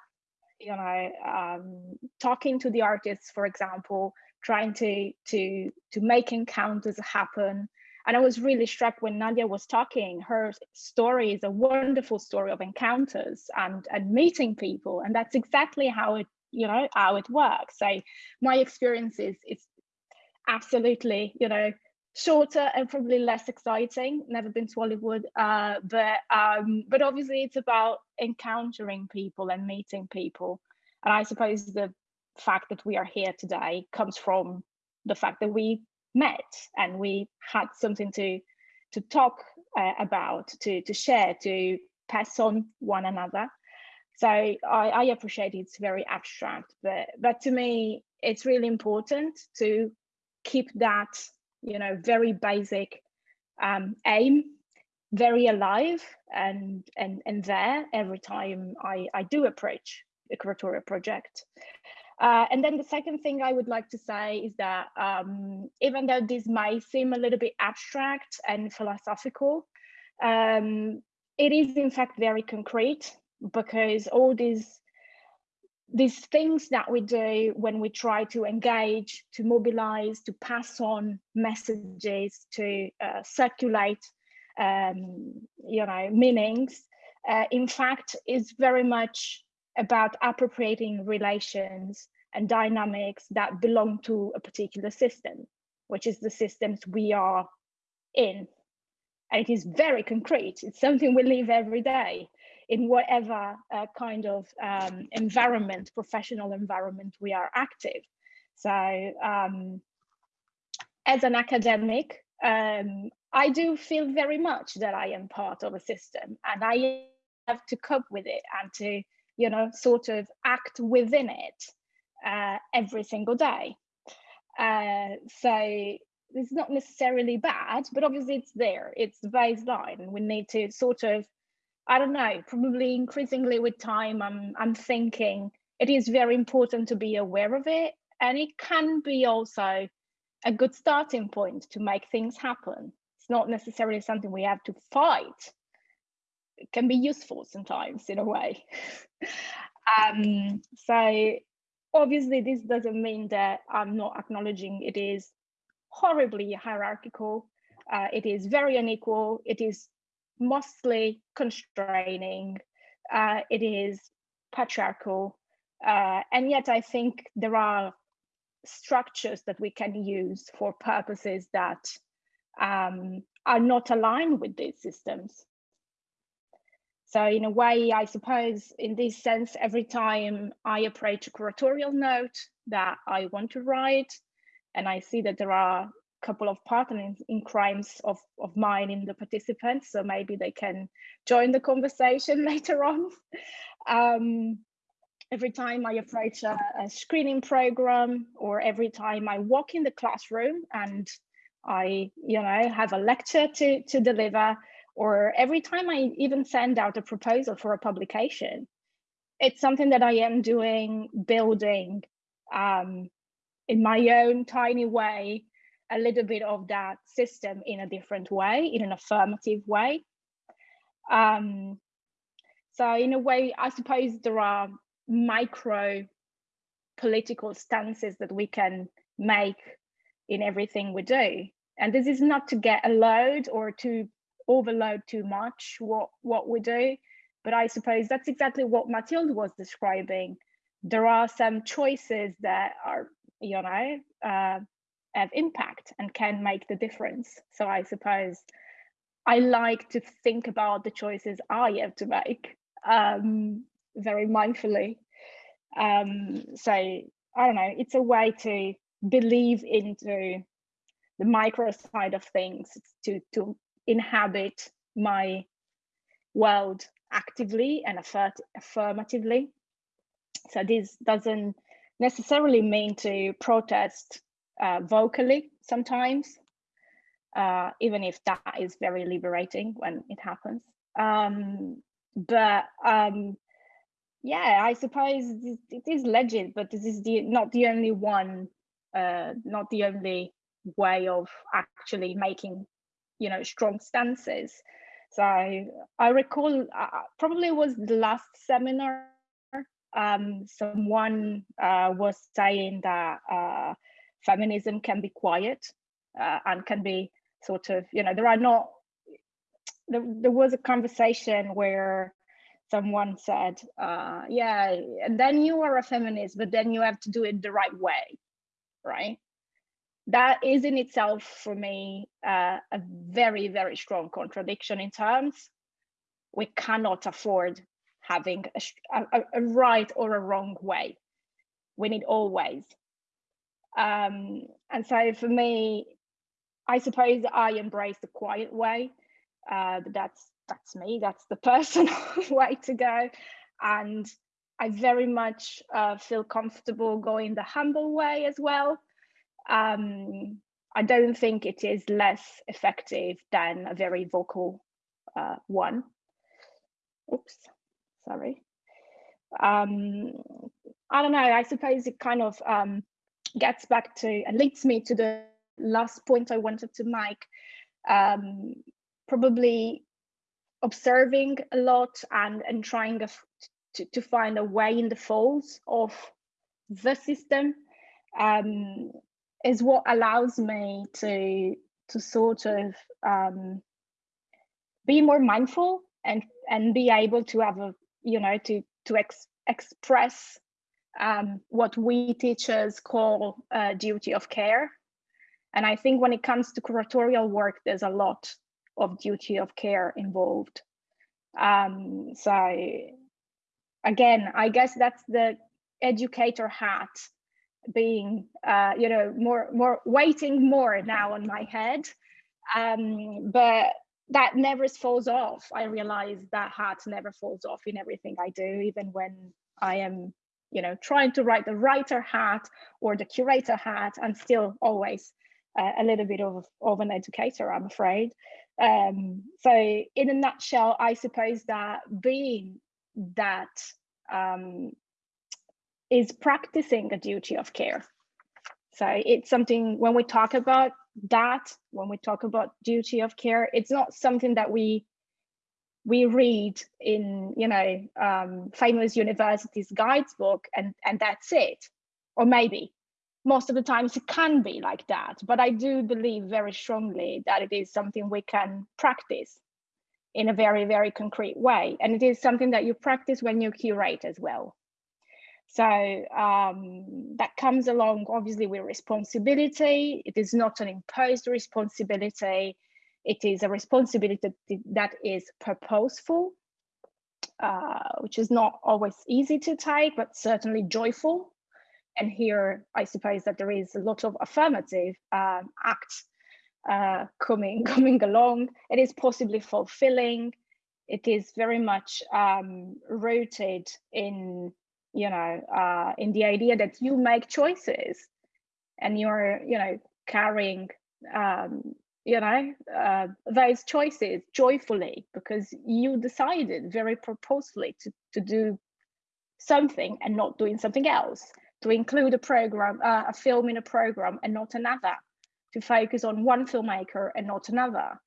you know um, talking to the artists for example trying to to to make encounters happen. And i was really struck when nadia was talking her story is a wonderful story of encounters and and meeting people and that's exactly how it you know how it works. So my experience is it's absolutely you know shorter and probably less exciting. Never been to Hollywood, uh, but um, but obviously it's about encountering people and meeting people. And I suppose the fact that we are here today comes from the fact that we met and we had something to to talk uh, about, to to share, to pass on one another. So I, I appreciate it's very abstract, but but to me it's really important to keep that you know, very basic um, aim, very alive and, and, and there every time I, I do approach a curatorial project. Uh, and then the second thing I would like to say is that um, even though this may seem a little bit abstract and philosophical, um, it is in fact very concrete because all these these things that we do when we try to engage, to mobilize, to pass on messages, to uh, circulate, um, you know, meanings, uh, in fact, is very much about appropriating relations and dynamics that belong to a particular system, which is the systems we are in. And it is very concrete. It's something we live every day in whatever uh, kind of um, environment, professional environment we are active. So um, as an academic, um, I do feel very much that I am part of a system and I have to cope with it and to, you know, sort of act within it uh, every single day. Uh, so it's not necessarily bad, but obviously it's there. It's the baseline, we need to sort of I don't know, probably increasingly with time, I'm, I'm thinking it is very important to be aware of it. And it can be also a good starting point to make things happen. It's not necessarily something we have to fight. It can be useful sometimes in a way. um, so obviously this doesn't mean that I'm not acknowledging it is horribly hierarchical Uh, it is very unequal. It is mostly constraining. Uh, it is patriarchal. Uh, and yet I think there are structures that we can use for purposes that um, are not aligned with these systems. So in a way, I suppose in this sense, every time I approach a curatorial note that I want to write, and I see that there are couple of partners in crimes of, of mine in the participants, so maybe they can join the conversation later on. Um, every time I approach a, a, screening program or every time I walk in the classroom and I, you know, have a lecture to, to deliver, or every time I even send out a proposal for a publication, it's something that I am doing, building um, in my own tiny way, a little bit of that system in a different way, in an affirmative way. Um, so in a way, I suppose there are micro political stances that we can make in everything we do. And this is not to get a load or to overload too much what, what we do, but I suppose that's exactly what Mathilde was describing. There are some choices that are, you know, uh, have impact and can make the difference. So I suppose I like to think about the choices I have to make um, very mindfully. Um, so I don't know, it's a way to believe into the micro side of things, to, to inhabit my world actively and affirmatively. So this doesn't necessarily mean to protest uh, vocally sometimes, uh, even if that is very liberating when it happens. Um, but um, yeah, I suppose it is legit, but this is the not the only one, uh, not the only way of actually making, you know, strong stances. So I, I recall uh, probably was the last seminar. Um, someone uh, was saying that uh, feminism can be quiet uh, and can be sort of, you know, there are not there, there was a conversation where someone said, uh, yeah, and then you are a feminist, but then you have to do it the right way, right? That is in itself for me uh, a very, very strong contradiction in terms. We cannot afford having a, a, a right or a wrong way. We need always. Um, and so for me, I suppose I embrace the quiet way uh, that's that's me. That's the personal way to go, and I very much uh, feel comfortable going the humble way as well. Um, I don't think it is less effective than a very vocal uh, one. Oops, sorry. Um, I don't know. I suppose it kind of um, gets back to and leads me to the last point I wanted to make. Um, probably observing a lot and and trying to, to find a way in the folds of the system um, is what allows me to to sort of um, be more mindful and and be able to have a you know to to ex express um, what we teachers call a duty of care and i think when it comes to curatorial work there's a lot of duty of care involved. Um, so again, I guess that's the educator hat being, uh, you know, more, more waiting more now on my head. Um, but that never falls off. I realize that hat never falls off in everything I do, even when I am, you know, trying to write the writer hat or the curator hat, I'm still always uh, a little bit of, of an educator, I'm afraid. Um, so in a nutshell, I suppose that being that um, is practicing a duty of care. So it's something when we talk about that, when we talk about duty of care, it's not something that we we read in you know um, famous universities guides book and and that's it, or maybe most of the times it can be like that, but I do believe very strongly that it is something we can practice in a very, very concrete way. And it is something that you practice when you curate as well. So um, that comes along obviously with responsibility. It is not an imposed responsibility. It is a responsibility that is purposeful, uh, which is not always easy to take, but certainly joyful and here I suppose that there is a lot of affirmative um, acts uh, coming coming along. It is possibly fulfilling. It is very much um, rooted in you know uh, in the idea that you make choices, and you're you know carrying um, you know uh, those choices joyfully because you decided very purposefully to to do something and not doing something else to include a program, uh, a film in a program and not another, to focus on one filmmaker and not another,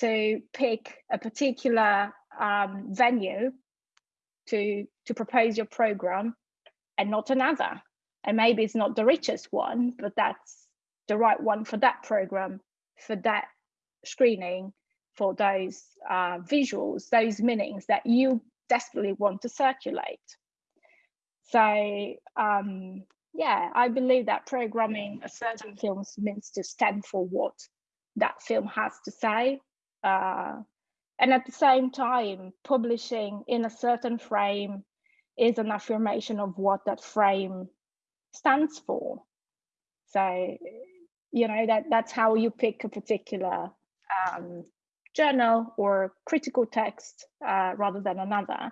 to pick a particular um, venue to, to propose your program and not another. And maybe it's not the richest one, but that's the right one for that program, for that screening, for those uh, visuals, those meanings that you desperately want to circulate. So um, yeah, I believe that programming a certain film means to stand for what that film has to say. Uh, and at the same time, publishing in a certain frame is an affirmation of what that frame stands for. So, you know, that that's how you pick a particular um, journal or critical text uh, rather than another.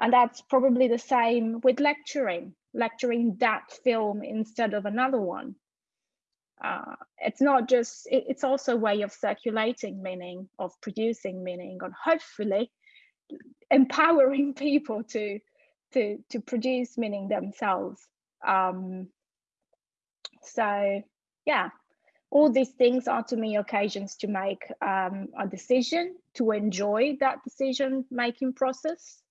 And that's probably the same with lecturing, lecturing that film instead of another one. Uh, it's not just, it, it's also a way of circulating meaning, of producing meaning, and hopefully empowering people to, to, to produce meaning themselves. Um, so yeah, all these things are to me occasions to make um, a decision, to enjoy that decision making process,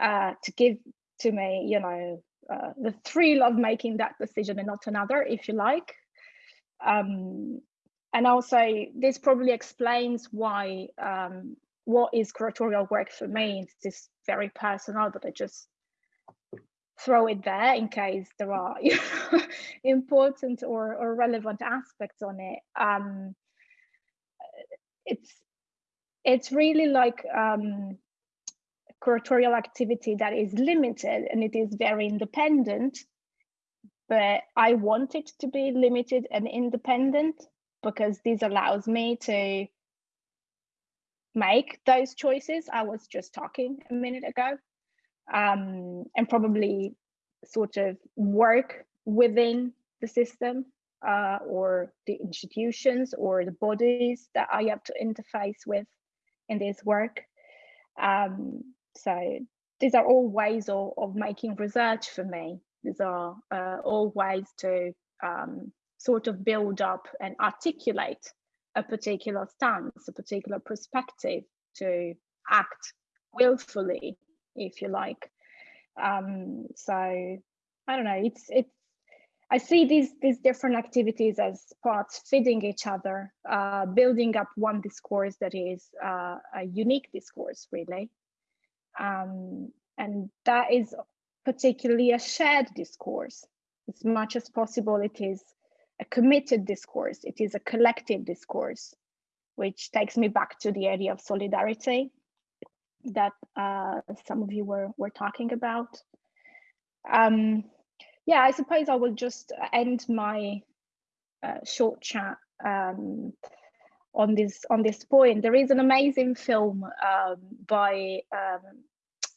uh, to give to me, you know, uh, the thrill of making that decision and not another, if you like. Um, and also, this probably explains why um, what is curatorial work for me. It's just very personal, but I just throw it there in case there are you know, important or, or relevant aspects on it. Um, it's it's really like um, curatorial activity that is limited and it is very independent but I want it to be limited and independent because this allows me to make those choices I was just talking a minute ago um, and probably sort of work within the system uh, or the institutions or the bodies that I have to interface with in this work. Um, so these are all ways of, of making research for me. These are uh, all ways to um, sort of build up and articulate a particular stance, a particular perspective to act willfully, if you like. Um, so I don't know, it's it's I see these these different activities as parts feeding each other, uh, building up one discourse that is uh, a unique discourse, really. Um, and that is particularly a shared discourse. As much as possible, it is a committed discourse. It is a collective discourse, which takes me back to the idea of solidarity that uh, some of you were, were talking about. Um, yeah, I suppose I will just end my uh, short chat um, on this on this point. There is an amazing film um, by um,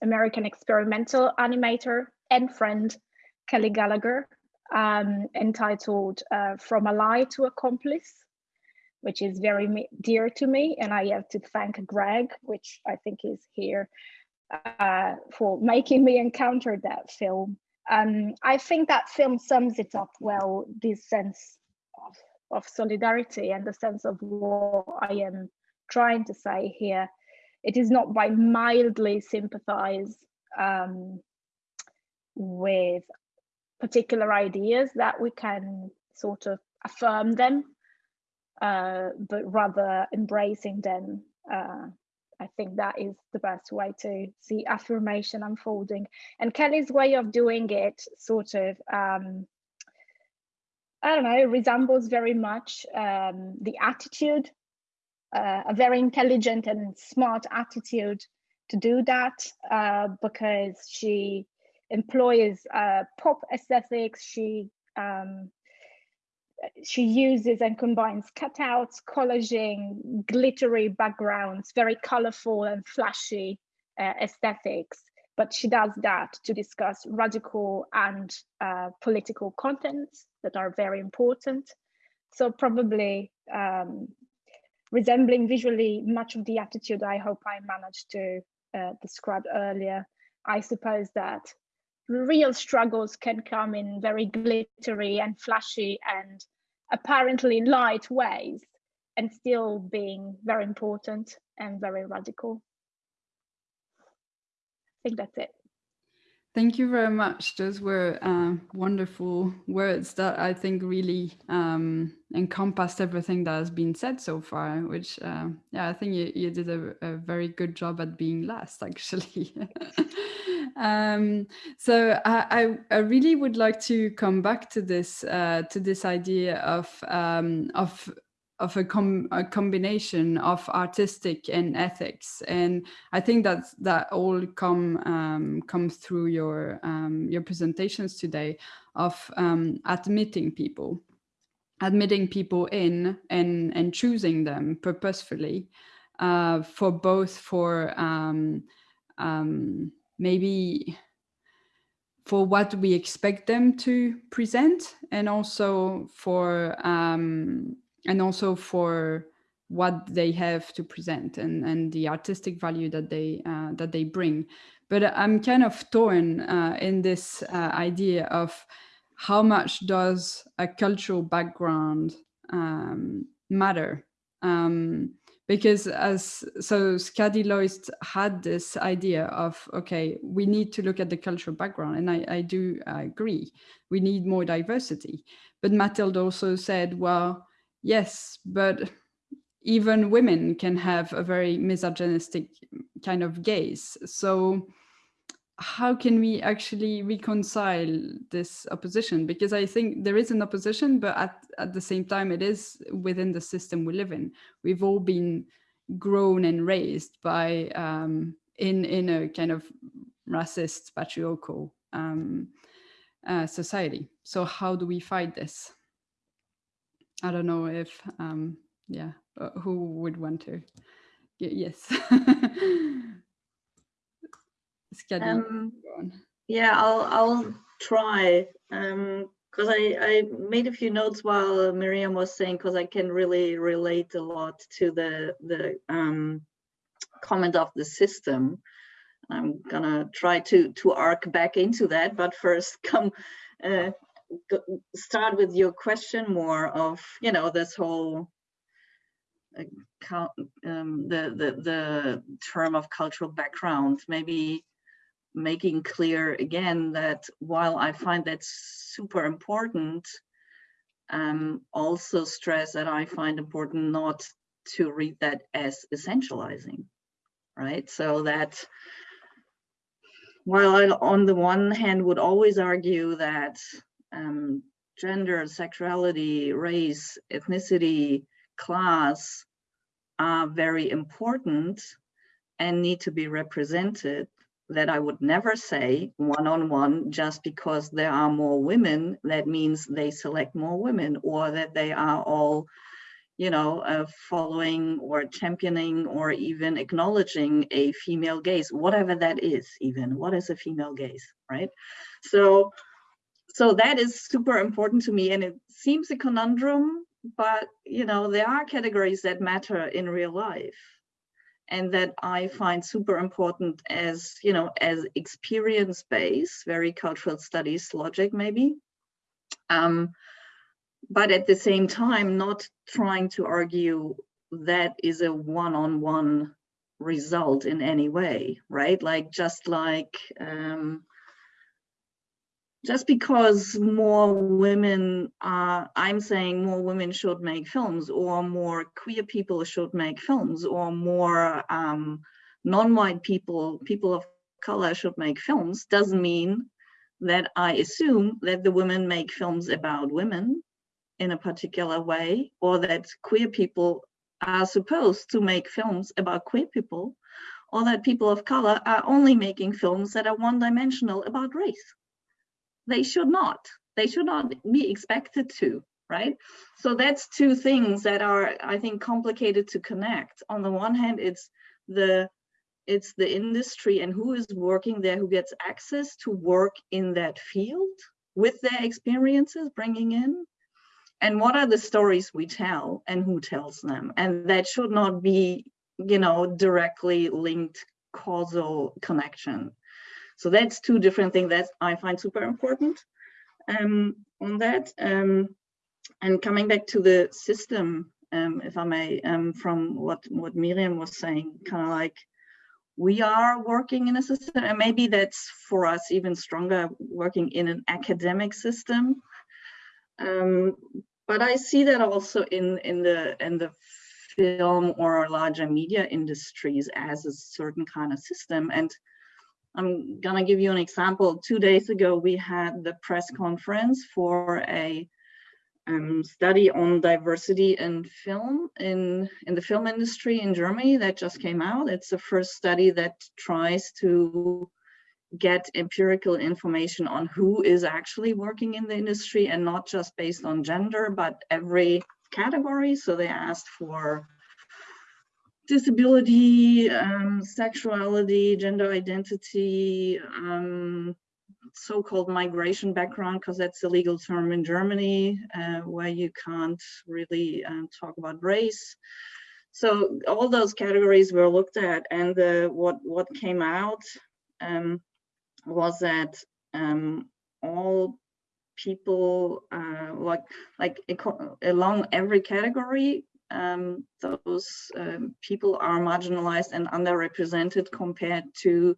American experimental animator and friend Kelly Gallagher um, entitled uh, From Ally to Accomplice, which is very dear to me. And I have to thank Greg, which I think is here, uh, for making me encounter that film. Um, I think that film sums it up well, this sense of of solidarity and the sense of what I am trying to say here. It is not by mildly sympathize um, with particular ideas that we can sort of affirm them, uh, but rather embracing them. Uh, I think that is the best way to see affirmation unfolding. And Kelly's way of doing it sort of, um, I don't know, resembles very much um, the attitude, uh, a very intelligent and smart attitude to do that uh, because she employs uh, pop aesthetics. She um, she uses and combines cutouts, collaging, glittery backgrounds, very colorful and flashy uh, aesthetics. But she does that to discuss radical and uh, political contents that are very important. So probably um, resembling visually much of the attitude I hope I managed to uh, describe earlier. I suppose that real struggles can come in very glittery and flashy and apparently light ways and still being very important and very radical. I think that's it. Thank you very much. Those were uh, wonderful words that I think really um, encompassed everything that has been said so far, which, uh, yeah, I think you, you did a, a, very good job at being last, actually. um, so I, I, really would like to come back to this, uh, to this idea of, um, of of a, com a, combination of artistic and ethics. And i think that that all come um, comes through your um, your presentations today of um, admitting people admitting people in and and choosing them purposefully uh, for both for um, um, maybe for what we expect them to present and also for um, and also for what they have to present and, and the artistic value that they uh, that they bring. But I'm kind of torn uh, in this uh, idea of how much does a cultural background um, matter? Um, because as so Skadi Loist had this idea of okay we need to look at the cultural background and I, I do uh, agree we need more diversity but Mathilde also said well yes, but even women can have a very misogynistic kind of gaze. So how can we actually reconcile this opposition? Because I think there is an opposition, but at, at the same time, it is within the system we live in. We've all been grown and raised by um, in, in a kind of racist, patriarchal um, uh, society. So how do we fight this? I don't know if, um, yeah, uh, who would want to? Y yes. um, yeah, I'll I'll try because um, I I made a few notes while Miriam was saying because I can really relate a lot to the the um, comment of the system. I'm gonna try to to arc back into that, but first come uh, start with your question more of you know this whole uh, um, the, the the term of cultural background maybe making clear again that while I find that super important um, also stress that I find important not to read that as essentializing right? So that while I on the one hand would always argue that um, gender, sexuality, race, ethnicity, class are very important and need to be represented that I would never say one-on-one just because there are more women, that means they select more women or that they are all, you know, uh, following or championing or even acknowledging a female gaze, whatever that is even, what is a female gaze, right? So so that is super important to me and it seems a conundrum but you know there are categories that matter in real life and that i find super important as you know as experience based very cultural studies logic maybe. Um, but at the same time not trying to argue that is a one-on-one -on -one result in any way right? Like just like um, just because more women are, I'm saying more women should make films or more queer people should make films or more um, non-white people, people of color should make films doesn't mean that I assume that the women make films about women in a particular way or that queer people are supposed to make films about queer people or that people of color are only making films that are one-dimensional about race. They should not. They should not be expected to, right? So that's two things that are, I think, complicated to connect. On the one hand, it's the it's the industry and who is working there who gets access to work in that field with their experiences bringing in and what are the stories we tell and who tells them and that should not be you know directly linked causal connection so that's two different things that i find super important um, on that. Um, and coming back to the system um, if i may um, from what what miriam was saying kind of like we are working in a system and maybe that's for us even stronger working in an academic system. Um, but i see that also in in the in the film or larger media industries as a certain kind of system. And i'm gonna give you an example two days ago we had the press conference for a um, study on diversity in film in in the film industry in Germany that just came out. It's the first study that tries to get empirical information on who is actually working in the industry and not just based on gender, but every category. So they asked for disability, um, sexuality, gender identity, um, so-called migration background because that's a legal term in Germany uh, where you can't really um, talk about race. So all those categories were looked at and what, what came out um, was that um, all people uh, like like along every category um, those um, people are marginalized and underrepresented compared to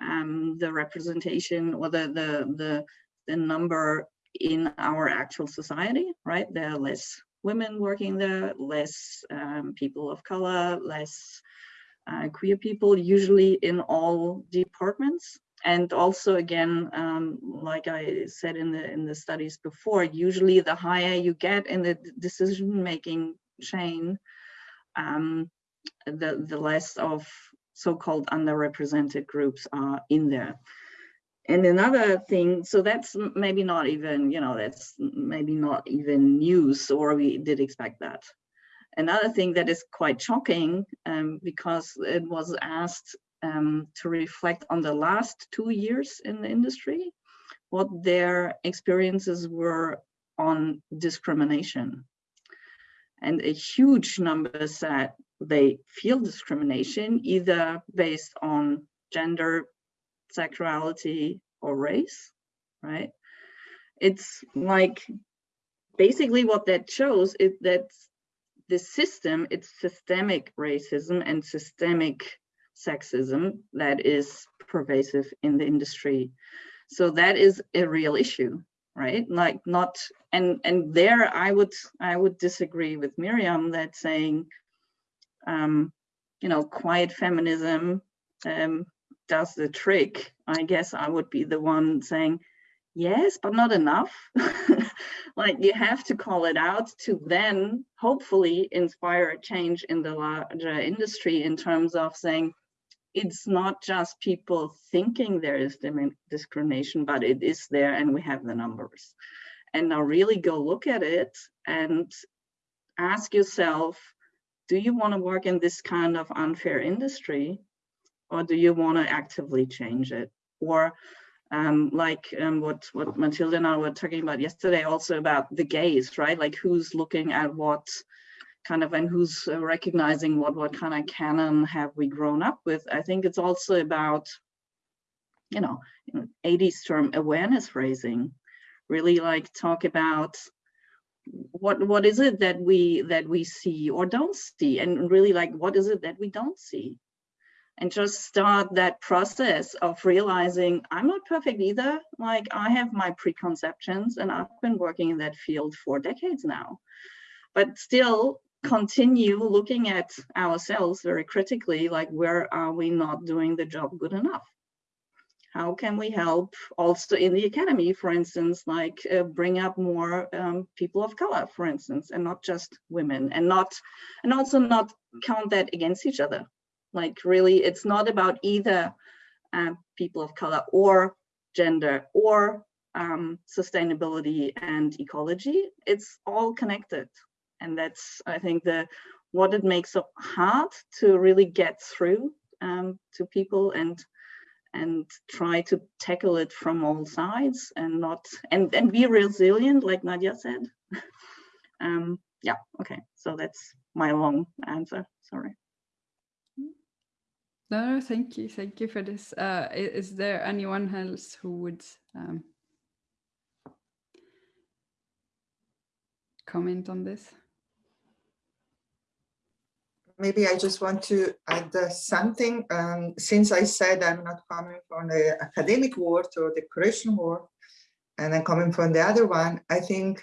um, the representation or the, the, the, the number in our actual society, right? There are less women working there, less um, people of color, less uh, queer people, usually in all departments. And also, again, um, like I said in the in the studies before, usually the higher you get in the decision-making chain, um, the the less of so-called underrepresented groups are in there. And another thing, so that's maybe not even, you know, that's maybe not even news or we did expect that. Another thing that is quite shocking um, because it was asked um, to reflect on the last two years in the industry, what their experiences were on discrimination. And a huge number said they feel discrimination either based on gender, sexuality, or race, right? It's like basically what that shows is that the system, it's systemic racism and systemic sexism that is pervasive in the industry. So that is a real issue, right? Like not, and and there I would I would disagree with Miriam that saying um, you know, quiet feminism um, does the trick, I guess I would be the one saying, yes, but not enough. like you have to call it out to then hopefully inspire a change in the larger industry in terms of saying, it's not just people thinking there is discrimination, but it is there and we have the numbers. And now really go look at it and ask yourself, do you want to work in this kind of unfair industry or do you want to actively change it? Or um, like um, what what Matilda and I were talking about yesterday also about the gaze right? Like who's looking at what kind of and who's uh, recognizing what what kind of canon have we grown up with? I think it's also about you know 80s term awareness raising really like talk about what what is it that we that we see or don't see and really like what is it that we don't see and just start that process of realizing I'm not perfect either. Like I have my preconceptions and I've been working in that field for decades now. But still continue looking at ourselves very critically, like where are we not doing the job good enough? How can we help also in the academy, for instance, like uh, bring up more um, people of color, for instance, and not just women and not, and also not count that against each other like really, it's not about either uh, people of color or gender or um, sustainability and ecology. It's all connected. And that's, I think, the what it makes so hard to really get through um, to people and and try to tackle it from all sides and not and and be resilient like nadia said um yeah okay so that's my long answer sorry no, thank you. Thank you for this. Uh, is there anyone else who would um, comment on this? Maybe I just want to add uh, something. Um, since I said I'm not coming from the academic world or the creation world, and I'm coming from the other one, I think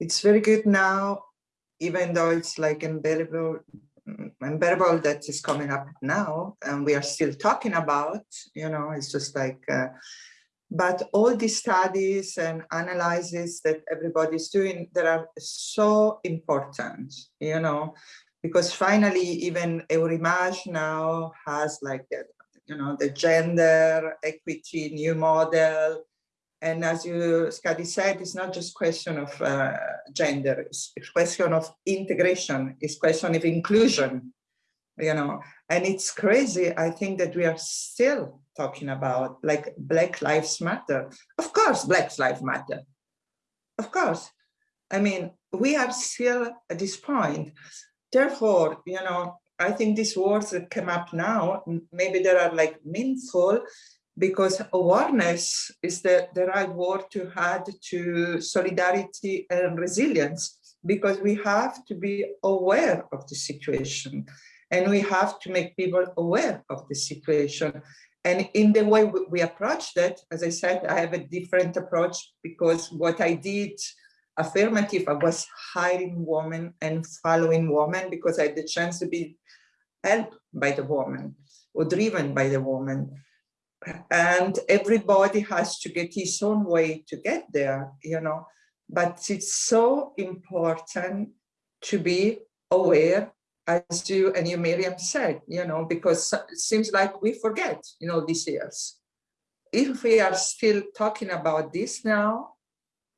it's very good now, even though it's like unbearable unbearable that is coming up now and we are still talking about, you know, it's just like, uh, but all these studies and analyses that everybody's doing, that are so important, you know, because finally even Eurimage now has like that, you know, the gender equity new model, and as you, Skadi said, it's not just question of uh, gender, it's, it's question of integration, it's question of inclusion, you know, and it's crazy. I think that we are still talking about like Black Lives Matter. Of course, Black Lives Matter. Of course. I mean, we are still at this point. Therefore, you know, I think these words that come up now, maybe they are like meaningful, because awareness is the, the right word to add to solidarity and resilience, because we have to be aware of the situation and we have to make people aware of the situation. And in the way we approach that, as I said, I have a different approach because what I did affirmative, I was hiring women and following women because I had the chance to be helped by the woman or driven by the woman. And everybody has to get his own way to get there, you know, but it's so important to be aware as you and you Miriam said, you know, because it seems like we forget, you know, these years. If we are still talking about this now,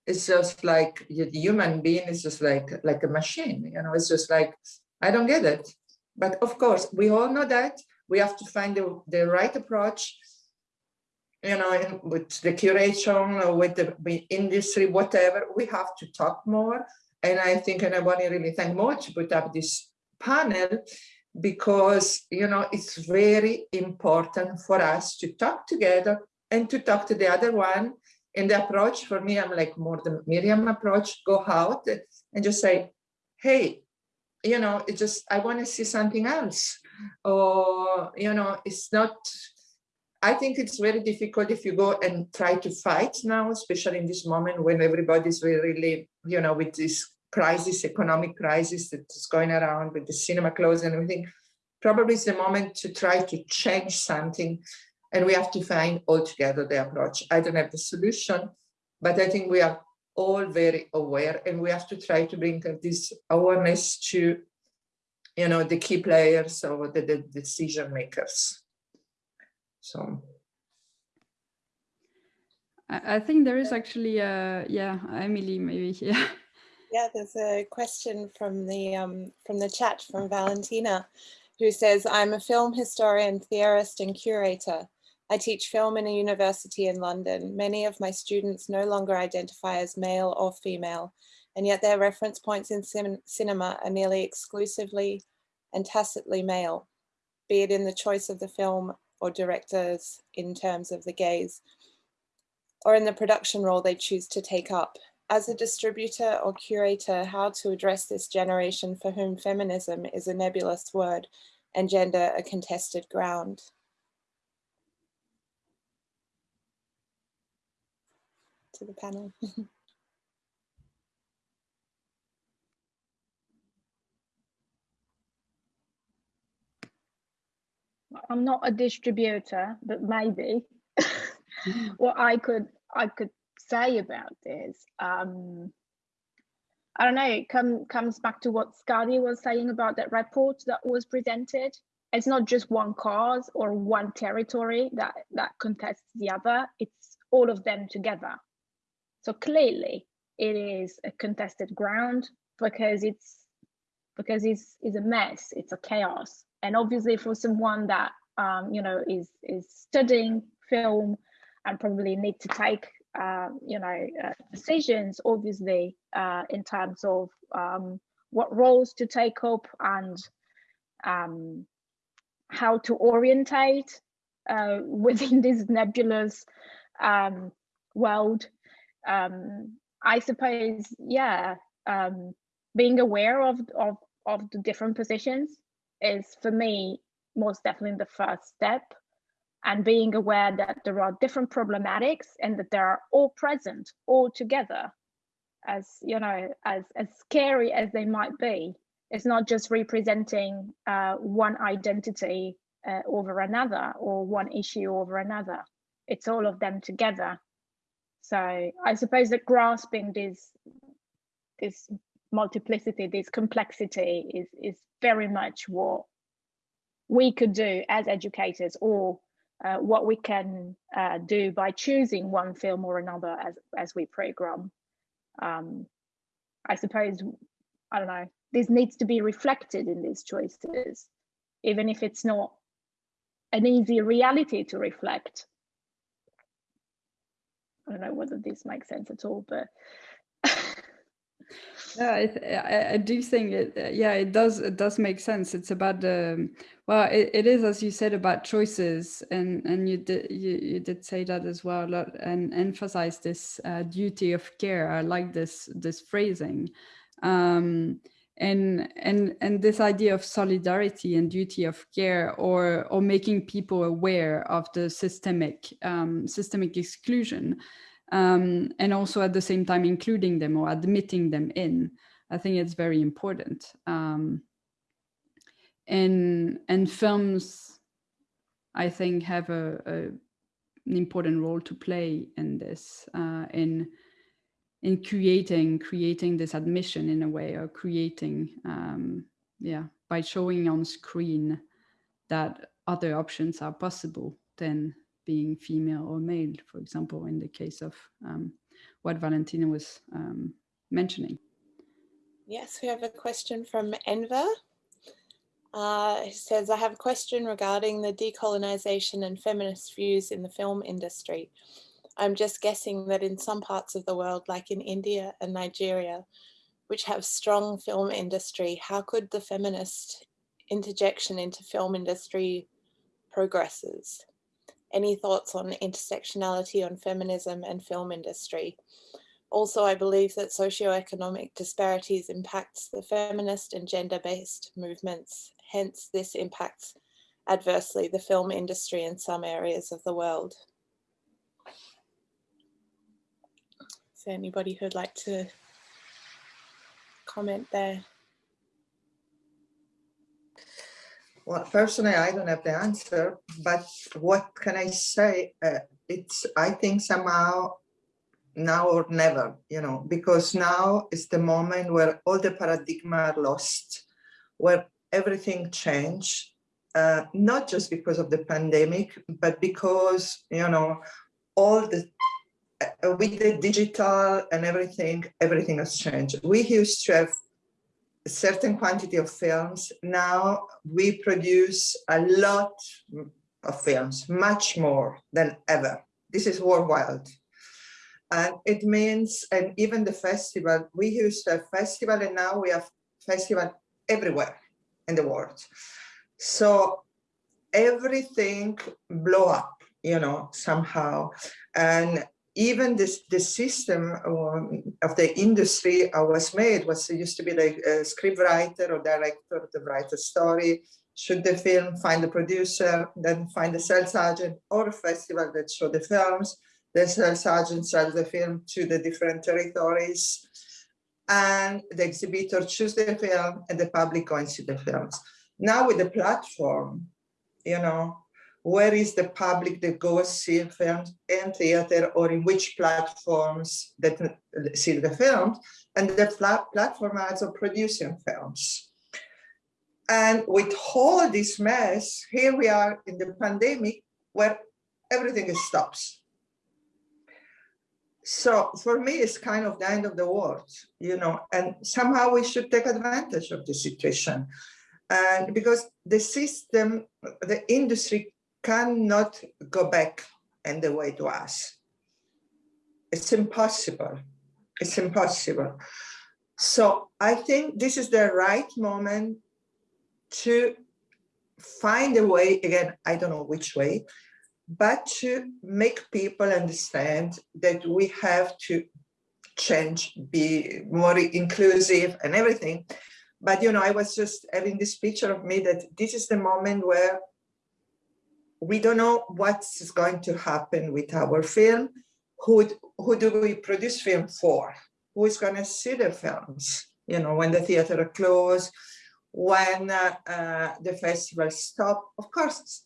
it's just like the human being is just like like a machine, you know, it's just like, I don't get it. But of course, we all know that we have to find the, the right approach you know, with the curation or with the industry, whatever, we have to talk more. And I think, and I want to really thank Mo to put up this panel because, you know, it's very important for us to talk together and to talk to the other one. And the approach for me, I'm like more the Miriam approach, go out and just say, hey, you know, it just, I want to see something else. Or, you know, it's not, I think it's very difficult if you go and try to fight now, especially in this moment when everybody's really, you know, with this crisis, economic crisis that is going around with the cinema closed and everything. Probably it's the moment to try to change something and we have to find altogether the approach. I don't have the solution, but I think we are all very aware and we have to try to bring this awareness to, you know, the key players or the, the decision makers. So I, think there is actually, uh, yeah, Emily, maybe, yeah. Yeah, there's a question from the um, from the chat from Valentina, who says, I'm a film historian, theorist and curator. I teach film in a university in London. Many of my students no longer identify as male or female, and yet their reference points in cinema are nearly exclusively and tacitly male, be it in the choice of the film or directors in terms of the gaze, or in the production role they choose to take up. As a distributor or curator, how to address this generation for whom feminism is a nebulous word and gender a contested ground? To the panel. I'm not a distributor, but maybe what I could I could say about this. Um, I don't know. It come, comes back to what Skadi was saying about that report that was presented. It's not just one cause or one territory that that contests the other. It's all of them together. So clearly, it is a contested ground because it's because it's is a mess. It's a chaos and obviously for someone that um, you know is is studying film and probably need to take uh, you know uh, decisions obviously uh, in terms of um, what roles to take up and um, how to orientate uh, within this nebulous um, world um, I suppose yeah um, being aware of, of of the different positions is for me most definitely the first step. And being aware that there are different problematics and that they are all present all together as you know as as scary as they might be. It's not just representing uh, one identity uh, over another or one issue over another. It's all of them together so i suppose that grasping this this multiplicity, this complexity is, is very much what we could do as educators or uh, what we can uh, do by choosing one film or another as, as we program. Um, I suppose, I don't know, this needs to be reflected in these choices, even if it's not an easy reality to reflect. I don't know whether this makes sense at all, but yeah I, I, do think it uh, yeah it does it does make sense. It's about the well it, it is as you said about choices and and you did you, you did say that as well and emphasize this uh, duty of care. I like this this phrasing. Um, and and and this idea of solidarity and duty of care or or making people aware of the systemic um, systemic exclusion um, and also at the same time including them or admitting them in. I think it's very important. Um, and and films, I think, have a, a, an important role to play in this, uh, in in creating creating this admission in a way, or creating, um, yeah, by showing on screen that other options are possible than being female or male, for example, in the case of um, what Valentina was um, mentioning. Yes, we have a question from Enver. Uh, it says, I have a question regarding the decolonization and feminist views in the film industry. I'm just guessing that in some parts of the world, like in India and Nigeria, which have strong film industry, how could the feminist interjection into film industry progresses? Any thoughts on intersectionality on feminism and film industry? Also, I believe that socioeconomic disparities impacts the feminist and gender-based movements. Hence, this impacts adversely the film industry in some areas of the world. Anybody who'd like to comment there? Well, personally, I don't have the answer, but what can I say? Uh, it's, I think somehow now or never, you know, because now is the moment where all the paradigm are lost, where everything changed, uh, not just because of the pandemic, but because, you know, all the, Uh, with the digital and everything, everything has changed. We used to have a certain quantity of films. Now we produce a lot of films, much more than ever. This is worldwide. And it means, and even the festival, we used to have festival and now we have festival everywhere in the world. So everything blow up, you know, somehow. And even this the system um, of the industry uh, was made was used to be like a script writer or director to write a story shoot the film find the producer then find the sales agent or a festival that show the films the sales agent sells the film to the different territories and the exhibitor choose the film and the public go and see the films. Now with the platform, you know, where is the public that goes see films in theater or in which platforms that see the films and the platform also producing films. And with all this mess, here we are in the pandemic where everything stops. So for me, it's kind of the end of the world, you know, and somehow we should take advantage of the situation. And because the system, the industry cannot go back in the way to us. It's impossible. It's impossible. So I think this is the right moment to find a way, again, I don't know which way, but to make people understand that we have to change, be more inclusive and everything. But, you know, I was just having this picture of me that this is the moment where we don't know what's going to happen with our film. Who, who do we produce film for? Who is going to see the films? You know, when the theater close, when uh, uh, the festival stop, of course,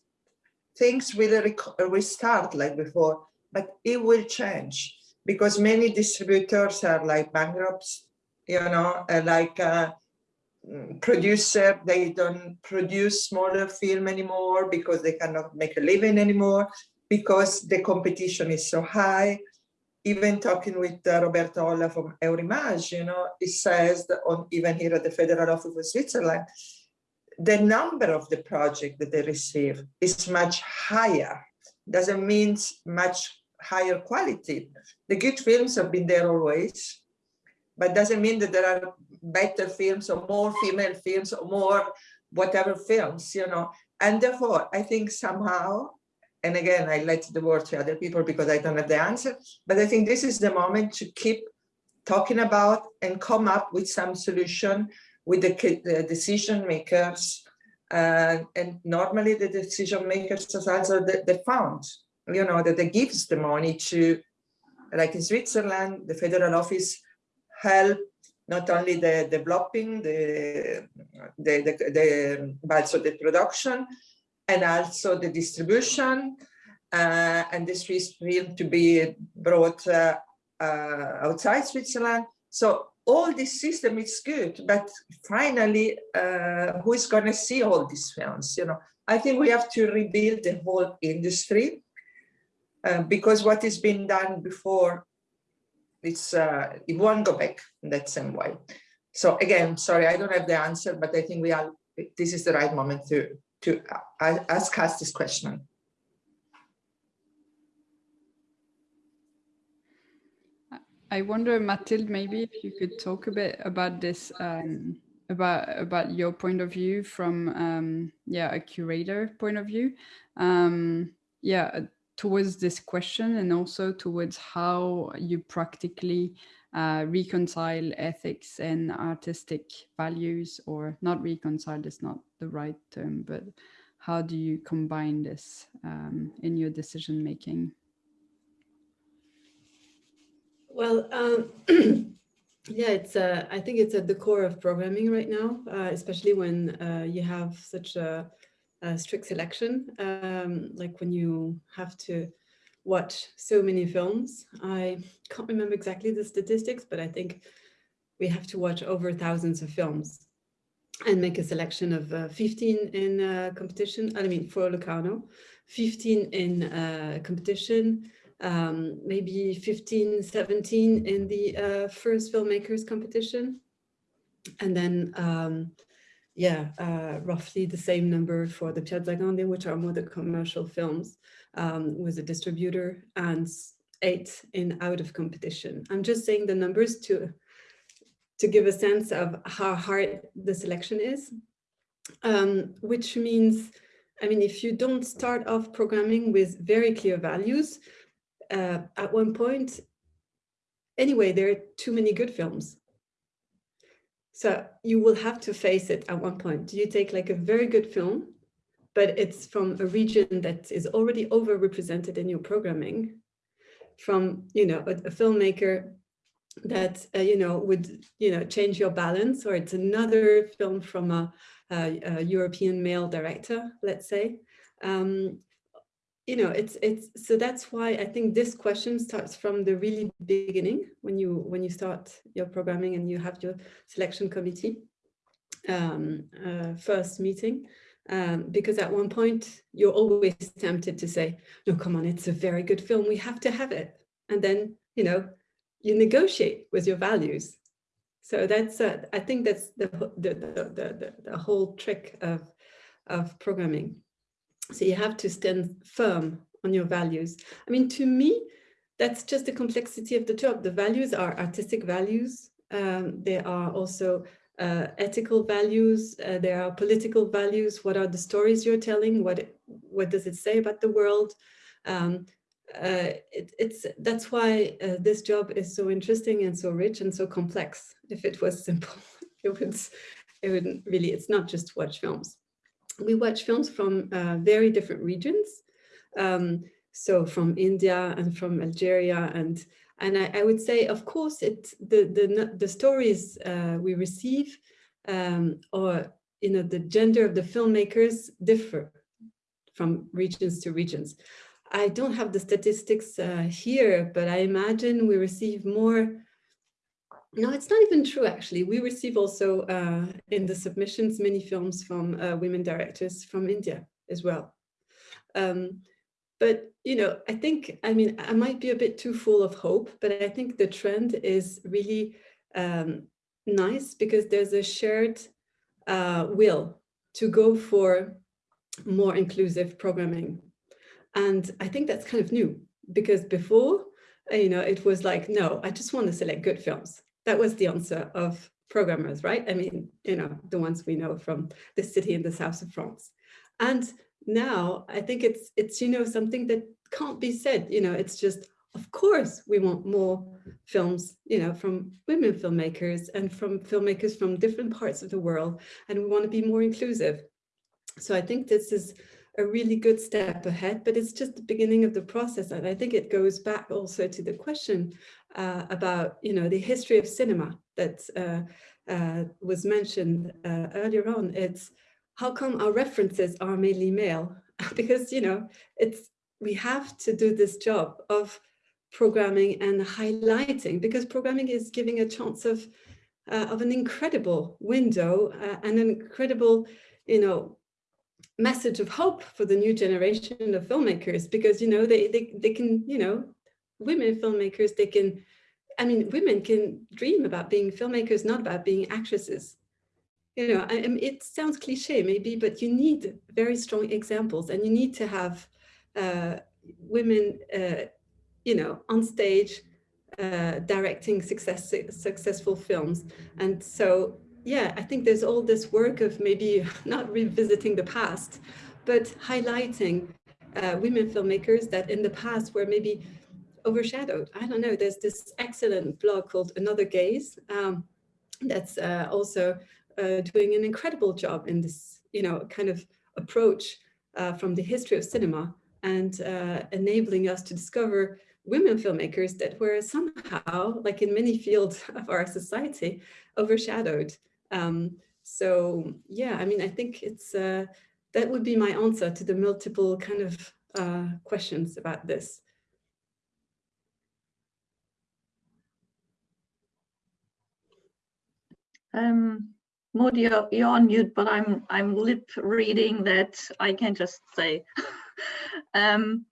things will restart like before, but it will change because many distributors are like bankrupts, you know, uh, like uh, producer, they don't produce smaller film anymore because they cannot make a living anymore because the competition is so high. Even talking with uh, Roberto Olla from Eurimage, you know, it says that on even here at the Federal Office of Switzerland, the number of the project that they receive is much higher. Doesn't mean much higher quality. The good films have been there always, but doesn't mean that there are better films or more female films or more whatever films, you know. And therefore, I think somehow, and again, I let the word to other people because I don't have the answer, but I think this is the moment to keep talking about and come up with some solution with the, the decision makers. Uh, and normally the decision makers are also the, the fund, you know, that they gives the money to, like in Switzerland, the federal office help not only the developing the, the, the, the but also the production and also the distribution uh, and this is film to be brought uh, uh, outside Switzerland. So all this system is good, but finally, uh, who is going to see all these films? You know, I think we have to rebuild the whole industry uh, because what has been done before, it's uh, it won't go back in that same way. So again, sorry, I don't have the answer, but I think we are. This is the right moment to to ask us this question. I wonder, Mathilde, maybe if you could talk a bit about this, um, about about your point of view from, um, yeah, a curator point of view, um, yeah, towards this question and also towards how you practically uh, reconcile ethics and artistic values, or not reconcile is not the right term, but how do you combine this um, in your decision making? Well, um, yeah, it's. Uh, I think it's at the core of programming right now, uh, especially when uh, you have such a, a strict selection, um, like when you have to watch so many films. I can't remember exactly the statistics, but I think we have to watch over thousands of films and make a selection of uh, 15 in uh, competition. I mean, for Locarno, 15 in uh, competition, um, maybe 15, 17 in the uh, first filmmakers competition. And then, um, yeah, uh, roughly the same number for the Piazza Grande, which are more the commercial films um, with a distributor and eight in out of competition. I'm just saying the numbers to, to give a sense of how hard the selection is, um, which means, I mean, if you don't start off programming with very clear values, uh, at one point, anyway, there are too many good films. So you will have to face it at one point. Do you take like a very good film, but it's from a region that is already overrepresented in your programming? from, you know, a, a filmmaker that, uh, you know, would, you know, change your balance, or it's another film from a, a, a European male director, let's say. Um, you know, it's it's so that's why I think this question starts from the really beginning when you when you start your programming and you have your selection committee um, uh, first meeting. Um, because at one point you're always tempted to say, no, come on, it's a very good film. We have to have it. And then, you know, you negotiate with your values. So that's, uh, I think that's the, the, the, the, the whole trick of, of programming. So you have to stand firm on your values. I mean, to me, that's just the complexity of the job. The values are artistic values. Um, are also uh, ethical values. Uh, there are political values. What are the stories you're telling? What what does it say about the world? Um, uh, it, it's that's why uh, this job is so interesting and so rich and so complex. If it was simple, it would it would really. It's not just watch films we watch films from uh, very different regions. Um, so from India and from Algeria and and I, I, would say, of course, it the the the stories uh, we receive um, or you know the gender of the filmmakers differ from regions to regions. I don't have the statistics uh, here, but I imagine we receive more no, it's not even true, actually. We receive also uh, in the submissions many films from uh, women directors from India as well. Um, but, you know, I think, I mean, I might be a bit too full of hope, but I think the trend is really um, nice because there's a shared uh, will to go for more inclusive programming. And I think that's kind of new because before, you know, it was like, no, I just want to select good films that was the answer of programmers, right? I mean, you know, the ones we know from the city in the south of France. And now I think it's, it's you know, something that can't be said, you know, it's just, of course, we want more films, you know, from women filmmakers and from filmmakers from different parts of the world, and we want to be more inclusive. So I think this is a really good step ahead, but it's just the beginning of the process. And I think it goes back also to the question uh, about, you know, the history of cinema that uh, uh, was mentioned uh, earlier on. It's how come our references are mainly male? because, you know, it's we have to do this job of programming and highlighting because programming is giving a chance of uh, of an incredible window uh, and an incredible, you know, message of hope for the new generation of filmmakers because you know they they, they can you know women filmmakers they can i mean women can dream about being filmmakers not about being actresses. You know I, I mean, it sounds cliche maybe but you need very strong examples and you need to have uh, women uh, you know on stage uh, directing success successful films. And so yeah, I think there's all this work of maybe not revisiting the past, but highlighting uh, women filmmakers that in the past were maybe overshadowed. I don't know, there's this excellent blog called Another Gaze um, that's uh, also uh, doing an incredible job in this, you know, kind of approach uh, from the history of cinema and uh, enabling us to discover women filmmakers that were somehow, like in many fields of our society, overshadowed. Um, so yeah, I mean, I think it's uh, that would be my answer to the multiple kind of uh, questions about this. Um, you're, you're on mute, but I'm I'm lip reading that I can just say. um,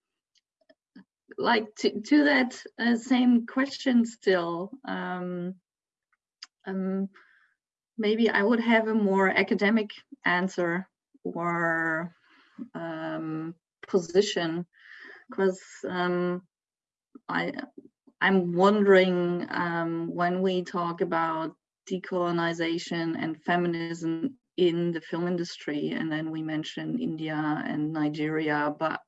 like to, to that uh, same question still. Um, um, maybe I would have a more academic answer or um, position because um, I I'm wondering um, when we talk about decolonization and feminism in the film industry, and then we mention India and Nigeria, but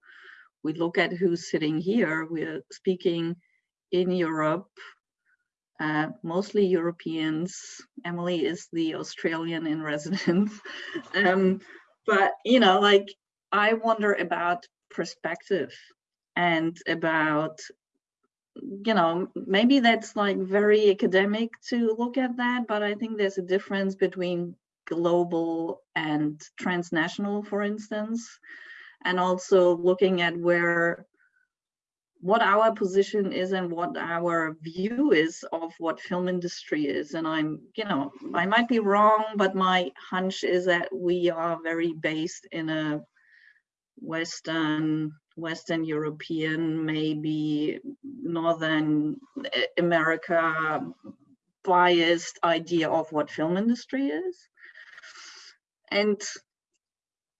we look at who's sitting here. We're speaking in Europe uh, mostly Europeans. Emily is the Australian in residence. um, but, you know, like I wonder about perspective and about you know, maybe that's like very academic to look at that, but I think there's a difference between global and transnational, for instance, and also looking at where what our position is and what our view is of what film industry is. And i'm you know i might be wrong but my hunch is that we are very based in a western western european maybe northern america biased idea of what film industry is. And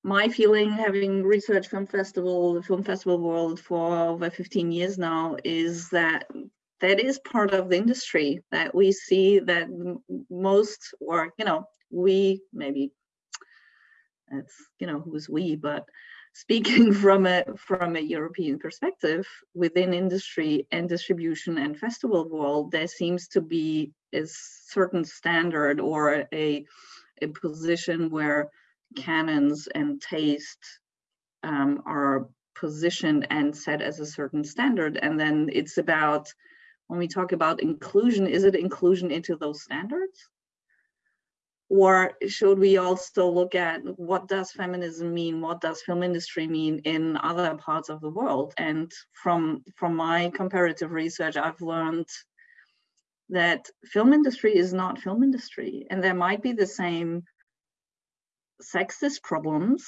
my feeling, having researched film festival, the film festival world for over 15 years now, is that that is part of the industry that we see that most, or you know, we maybe that's you know who's we, but speaking from a from a European perspective within industry and distribution and festival world, there seems to be a certain standard or a a position where canons and taste um, are positioned and set as a certain standard. And then it's about, when we talk about inclusion, is it inclusion into those standards? Or should we also look at what does feminism mean? What does film industry mean in other parts of the world? And from, from my comparative research, I've learned that film industry is not film industry. And there might be the same sexist problems,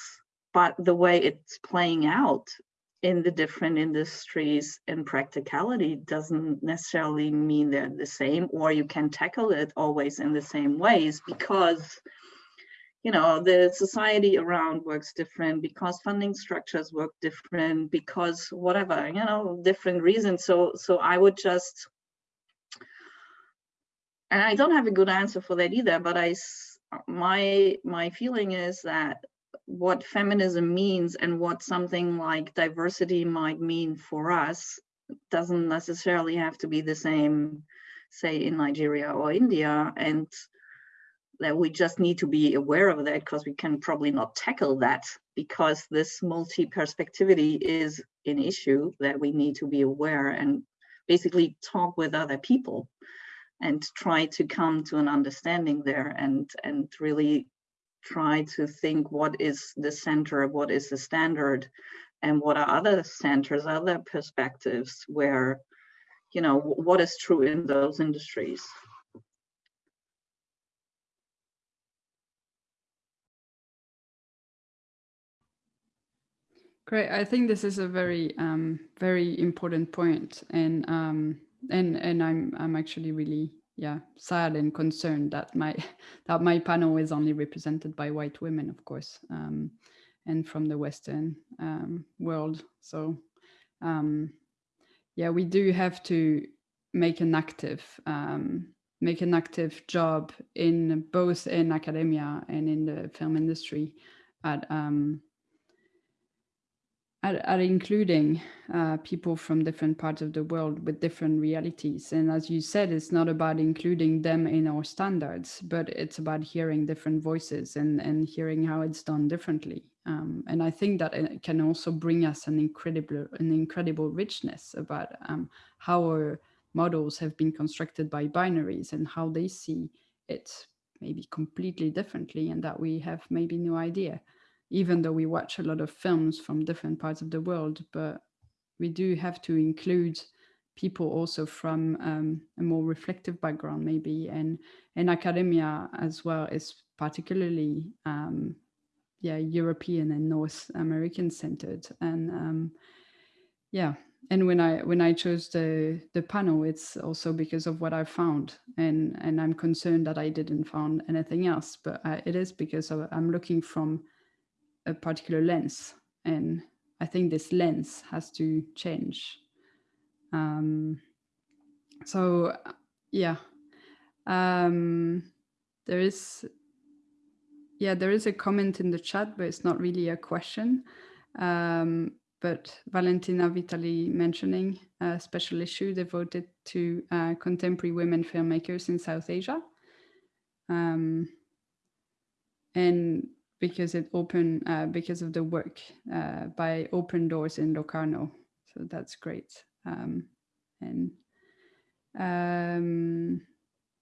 but the way it's playing out in the different industries in practicality doesn't necessarily mean they're the same or you can tackle it always in the same ways because you know the society around works different because funding structures work different because whatever you know different reasons. So so i would just and i don't have a good answer for that either but i my my feeling is that what feminism means and what something like diversity might mean for us doesn't necessarily have to be the same say in nigeria or india and that we just need to be aware of that because we can probably not tackle that because this multi-perspectivity is an issue that we need to be aware and basically talk with other people and try to come to an understanding there and and really try to think what is the center what is the standard and what are other centers other perspectives where you know what is true in those industries Great. I think this is a very, um, very important point, and um, and and I'm I'm actually really yeah sad and concerned that my that my panel is only represented by white women, of course, um, and from the Western um, world. So um, yeah, we do have to make an active um, make an active job in both in academia and in the film industry at um, are, including uh, people from different parts of the world with different realities. And as you said, it's not about including them in our standards, but it's about hearing different voices and, and hearing how it's done differently. Um, and I think that it can also bring us an incredible, an incredible richness about um, how our models have been constructed by binaries and how they see it maybe completely differently and that we have maybe no idea even though we watch a lot of films from different parts of the world, but we do have to include people also from um, a more reflective background maybe and and academia as well is particularly um, yeah European and North American centered. And um, yeah and when I when I chose the the panel it's also because of what I found. And and I'm concerned that I didn't find anything else but uh, it is because of, I'm looking from a particular lens and I think this lens has to change. Um, so yeah, um, there is, yeah, there is a comment in the chat, but it's not really a question. Um, but Valentina Vitali mentioning a special issue devoted to uh, contemporary women filmmakers in South Asia. Um, and because it opened uh, because of the work uh, by Open Doors in Locarno. So that's great. Um, And um,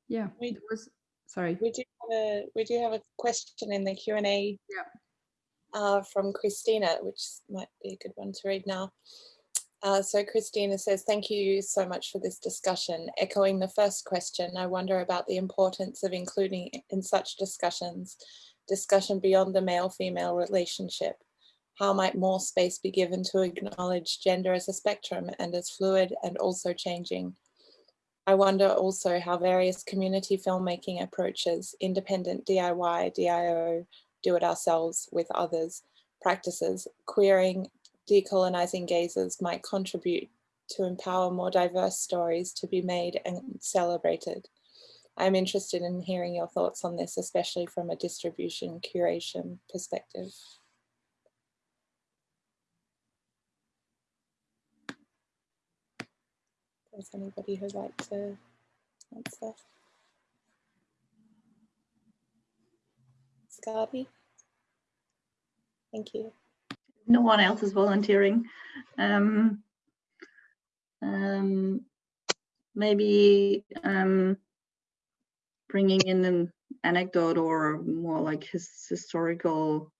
yeah, We- was, sorry. We do have a we do have a question in the Q and A. Yeah. Uh, from Christina, which might be a good one to read now. Uh, so Christina says, thank you so much for this discussion. Echoing the first question, I wonder about the importance of including in such discussions, discussion beyond the male-female relationship. How might more space be given to acknowledge gender as a spectrum and as fluid and also changing? I wonder also how various community filmmaking approaches, independent DIY, DIO, do it ourselves with others, practices, queering, decolonizing gazes might contribute to empower more diverse stories to be made and celebrated. I'm interested in hearing your thoughts on this, especially from a distribution curation perspective. Does anybody who'd like to answer? Scotty? Thank you. no one else is volunteering. Um, um, maybe um, bringing in an anecdote or more like his historical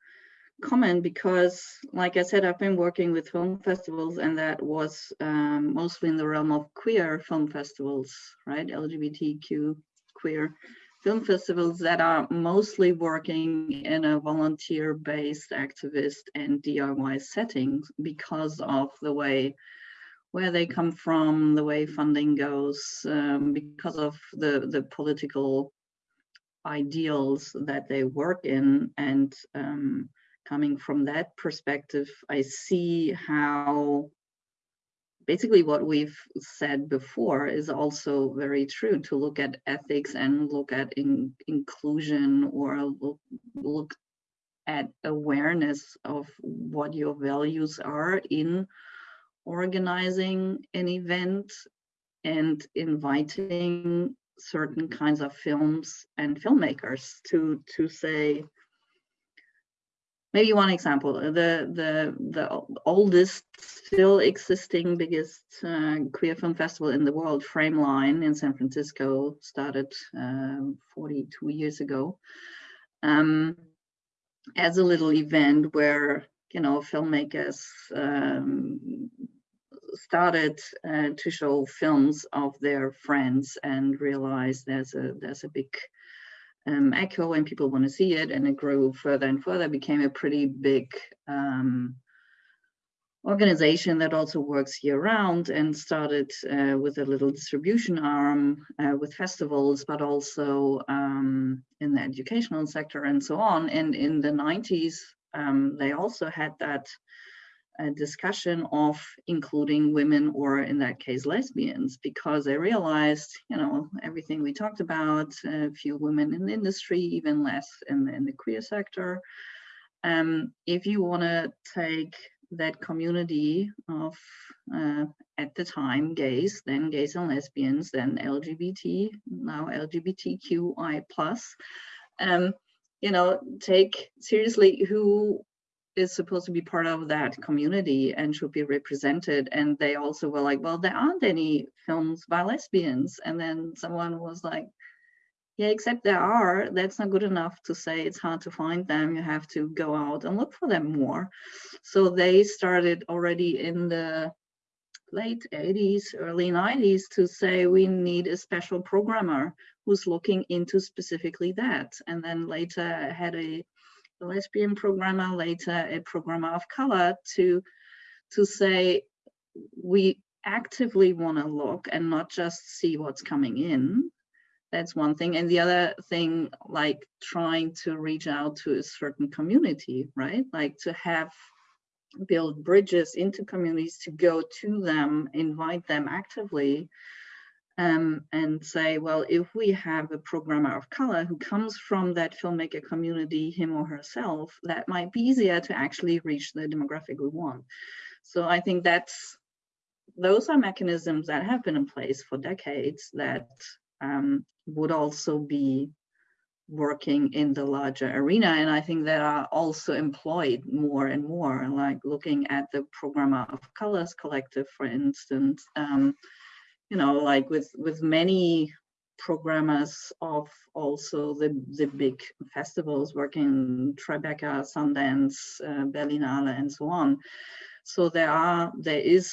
comment because like I said, I've been working with film festivals and that was um, mostly in the realm of queer film festivals, right? LGBTQ queer film festivals that are mostly working in a volunteer-based activist and DIY settings because of the way where they come from, the way funding goes, um, because of the, the political ideals that they work in. And um, coming from that perspective, I see how basically what we've said before is also very true to look at ethics and look at in, inclusion or look, look at awareness of what your values are in organizing an event and inviting certain kinds of films and filmmakers to to say maybe one example the the the oldest still existing biggest uh, queer film festival in the world frameline in san francisco started um, 42 years ago um, as a little event where you know filmmakers um, started uh, to show films of their friends and realized there's a there's a big um, echo and people want to see it and it grew further and further became a pretty big um, organization that also works year round and started uh, with a little distribution arm uh, with festivals but also um, in the educational sector and so on. And in the 90s um, they also had that a discussion of including women or in that case lesbians because I realized you know everything we talked about a few women in the industry even less in, in the queer sector. Um, if you want to take that community of uh, at the time gays then gays and lesbians then lgbt now lgbtqi plus um, you know take seriously who is supposed to be part of that community and should be represented. And they also were like, well, there aren't any films by lesbians. And then someone was like, yeah, except there are. That's not good enough to say it's hard to find them. You have to go out and look for them more. So they started already in the late 80s, early 90s to say we need a special programmer who's looking into specifically that. And then later had a a lesbian programmer, later a programmer of color, to to say we actively want to look and not just see what's coming in. That's one thing. And the other thing, like trying to reach out to a certain community, right? Like to have build bridges into communities to go to them, invite them actively um, and say, well, if we have a programmer of color who comes from that filmmaker community, him or herself, that might be easier to actually reach the demographic we want. So I think that's those are mechanisms that have been in place for decades that um, would also be working in the larger arena and i think that are also employed more and more like looking at the programmer of colors collective for instance um, you know, like with with many programmers of also the the big festivals working Tribeca, Sundance, uh, Berlinale, and so on. So there are there is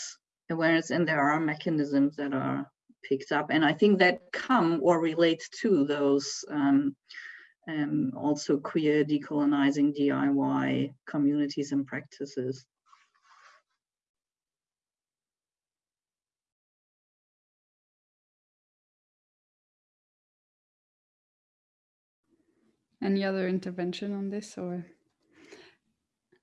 awareness and there are mechanisms that are picked up, and I think that come or relate to those. Um, um, also queer decolonizing DIY communities and practices. Any other intervention on this or?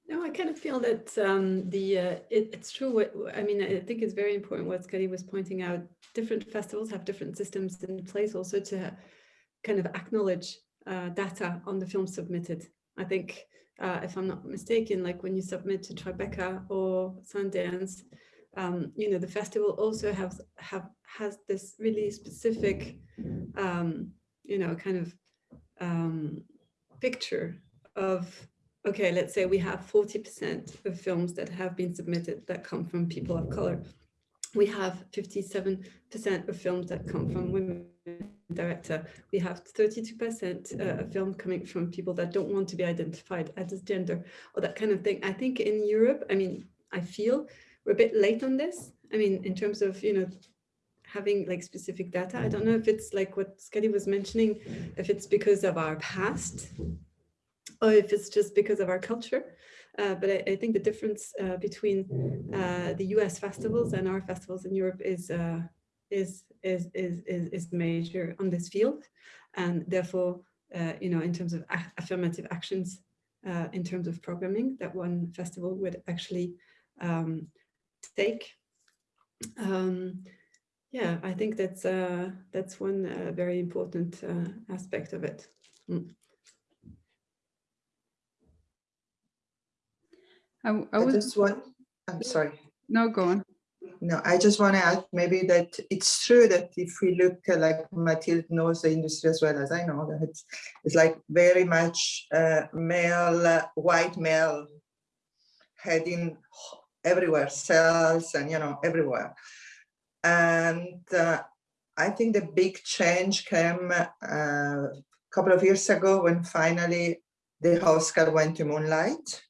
No, I kind of feel that um, the uh, it, it's true. What, I mean, I think it's very important what Scotty was pointing out. Different festivals have different systems in place also to kind of acknowledge uh, data on the film submitted. I think, uh, if I'm not mistaken, like when you submit to Tribeca or Sundance, um, you know, the festival also has have has this really specific, um, you know, kind of um, picture of, okay, let's say we have 40% of films that have been submitted that come from people of color. We have 57% of films that come from women director. We have 32% uh, of film coming from people that don't want to be identified as gender or that kind of thing. I think in Europe, I mean, I feel we're a bit late on this. I mean, in terms of, you know, having like specific data. I don't know if it's like what Scotty was mentioning, if it's because of our past or if it's just because of our culture. Uh, but I, I, think the difference uh, between uh, the US festivals and our festivals in Europe is, uh, is, is, is, is, is major on this field. And therefore, uh, you know, in terms of affirmative actions, uh, in terms of programming that one festival would actually um, take. Um, yeah, I think that's uh, that's one uh, very important uh, aspect of it. Mm. I, I, I just want, I'm sorry. No, go on. No, I just want to add maybe that it's true that if we look uh, like Mathilde knows the industry as well as I know that it's, it's like very much uh, male, uh, white male heading everywhere, cells and, you know, everywhere. And uh, I think the big change came uh, a couple of years ago when finally the Oscar went to Moonlight.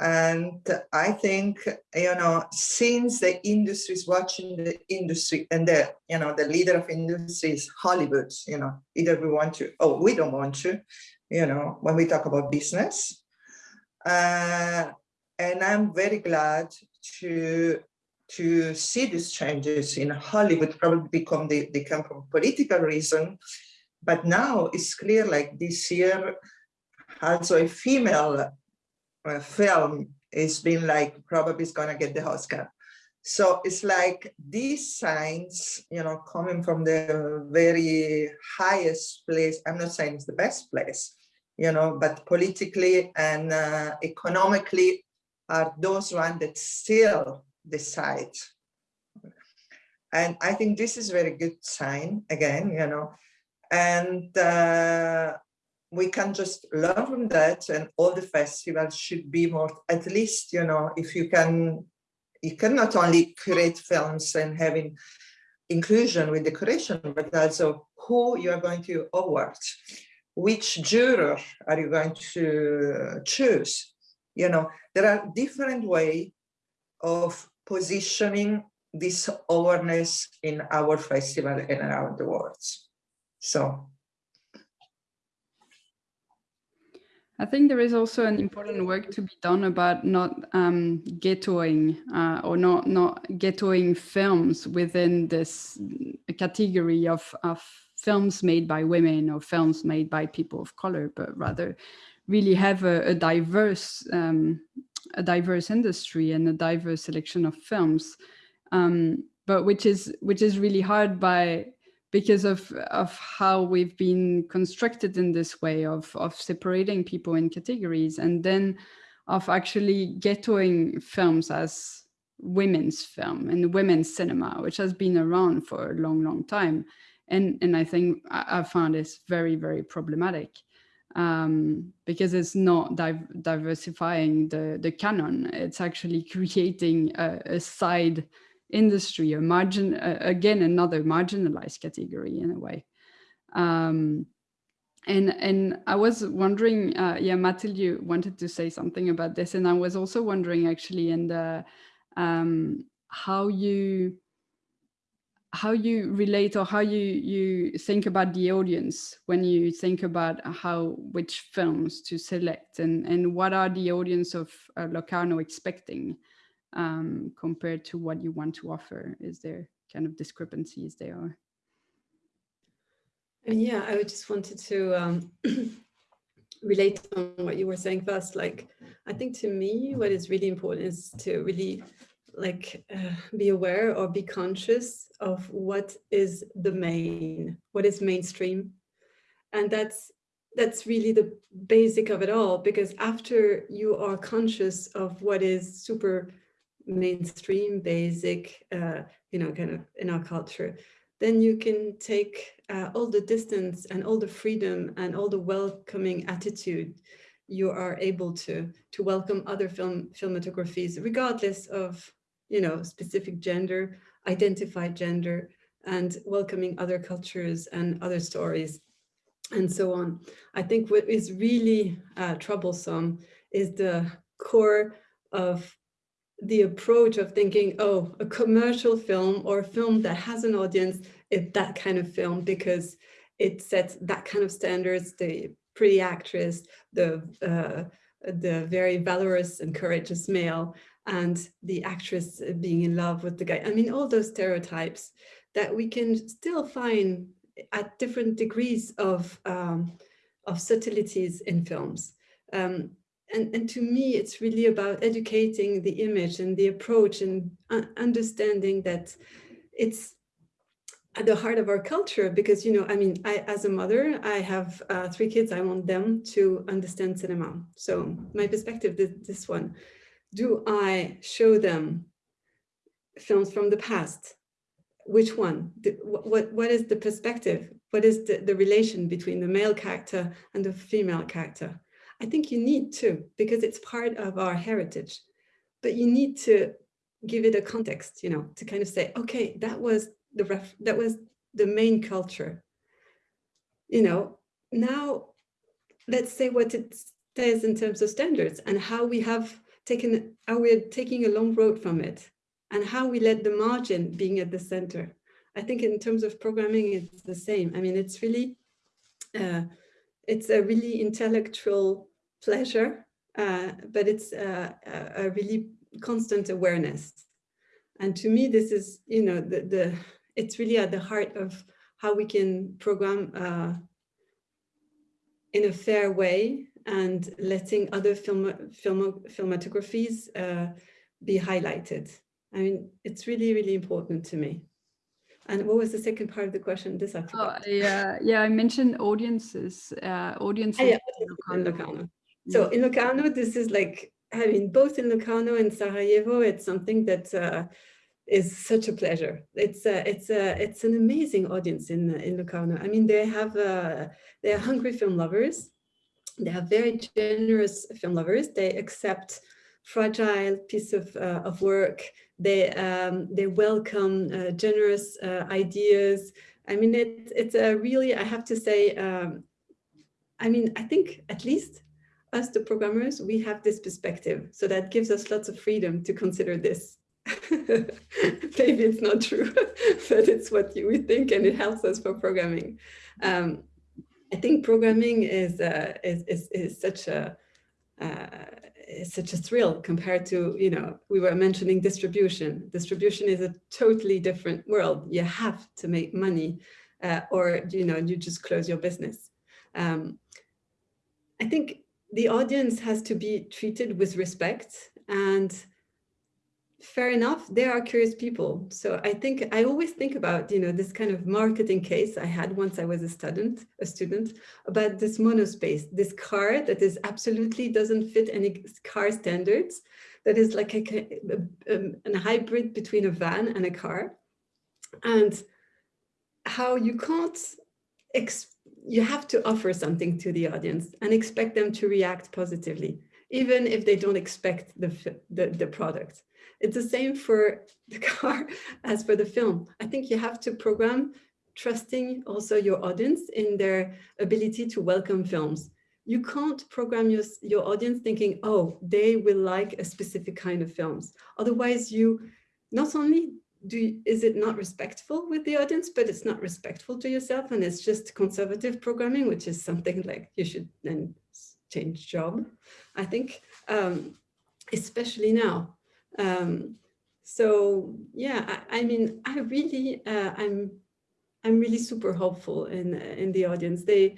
And I think, you know, since the industry is watching the industry and the, you know, the leader of industry is Hollywood, you know, either we want to, oh, we don't want to, you know, when we talk about business. Uh, and I'm very glad to to see these changes in Hollywood probably become they, come from political reason. But now it's clear like this year, also a female uh, film is been like probably is gonna get the Oscar. So it's like these signs, you know, coming from the very highest place. I'm not saying it's the best place, you know, but politically and uh, economically are those ones that still decide. And I think this is very good sign again, you know, and uh, we can just learn from that and all the festivals should be more, at least, you know, if you can, you can not only create films and having inclusion with decoration, but also who you are going to award, which juror are you going to choose? You know, there are different way of positioning this awareness in our festival and around the world. So. I think there is also an important work to be done about not um, ghettoing uh, or not not ghettoing films within this category of, of films made by women or films made by people of color, but rather really have a, a diverse um, a diverse industry and a diverse selection of films, um, but which is which is really hard by because of of how we've been constructed in this way of of separating people in categories and then of actually ghettoing films as women's film and women's cinema, which has been around for a long, long time. And, and I think I, I found this very, very problematic um, because it's not di diversifying the, the canon. It's actually creating a, a, side industry, a margin, uh, again, another marginalized category in a way. Um, and and I was wondering, uh, yeah, Mathilde, you wanted to say something about this, and I was also wondering actually in the um, how you how you relate or how you you think about the audience when you think about how which films to select and and what are the audience of uh, Locarno expecting um, compared to what you want to offer? Is there kind of discrepancies there? Yeah, I just wanted to um, relate on what you were saying first. Like, I think to me, what is really important is to really like uh, be aware or be conscious of what is the main, what is mainstream. And that's that's really the basic of it all, because after you are conscious of what is super mainstream, basic, uh, you know, kind of in our culture, then you can take uh, all the distance and all the freedom and all the welcoming attitude you are able to to welcome other film filmographies regardless of you know specific gender identified gender and welcoming other cultures and other stories and so on. I think what is really uh, troublesome is the core of the approach of thinking, oh, a commercial film or a film that has an audience is that kind of film because it sets that kind of standards, the pretty actress, the, uh, the very valorous and courageous male, and the actress being in love with the guy. I mean, all those stereotypes that we can still find at different degrees of, um, of subtleties in films. Um, and, and to me, it's really about educating the image and the approach and understanding that it's at the heart of our culture because, you know, I mean, I, as a mother, I have uh, three kids. I want them to understand cinema. So my perspective is this one. Do I show them films from the past? Which one? The, what, what is the perspective? What is the, the relation between the male character and the female character? I think you need to, because it's part of our heritage, but you need to give it a context, you know, to kind of say, okay, that was the ref that was the main culture. You know, now let's say what it says in terms of standards and how we have taken, how we're taking a long road from it and how we let the margin being at the center. I think in terms of programming, it's the same. I mean, it's really, uh, it's a really intellectual pleasure, uh, but it's a, a, really constant awareness. And to me, this is, you know, the, the it's really at the heart of how we can program uh, in a fair way and letting other film, film filmographies uh, be highlighted. I mean, it's really, really important to me. And what was the second part of the question? This I forgot. Oh, yeah, yeah, I mentioned audiences. Uh, audiences. Ah, yeah, in Locarno. So in Locarno, this is like, I mean, both in Locarno and Sarajevo, it's something that uh, is such a pleasure. It's a, it's a, it's an amazing audience in in Locarno. I mean, they have uh, they are hungry film lovers. They are very generous film lovers. They accept fragile piece of uh, of work. They um, they welcome uh, generous uh, ideas. I mean, it, it's a really I have to say. Um, I mean, I think at least us, the programmers, we have this perspective. So that gives us lots of freedom to consider this. Maybe it's not true, but it's what would think and it helps us for programming. Um, I think programming is, uh, is, is, is, such a uh, is such a thrill compared to, you know, we were mentioning distribution. Distribution is a totally different world. You have to make money uh, or, you know, you just close your business. Um, I think the audience has to be treated with respect and fair enough, there are curious people. So I think I always think about, you know, this kind of marketing case I had once I was a student, a student about this monospace, this car that is absolutely doesn't fit any car standards, that is like a, a, um, a hybrid between a van and a car. And how you can't you have to offer something to the audience and expect them to react positively. even if they don't expect the, the, the product. It's the same for the car as for the film. I think you have to program trusting also your audience in their ability to welcome films. You can't program your, your audience thinking, oh, they will like a specific kind of films. Otherwise, you not only do is it not respectful with the audience, but it's not respectful to yourself and it's just conservative programming, which is something like you should then change job, I think, um, especially now. Um, so yeah, I, I, mean, I really, uh, I'm, I'm really super hopeful in in the audience. They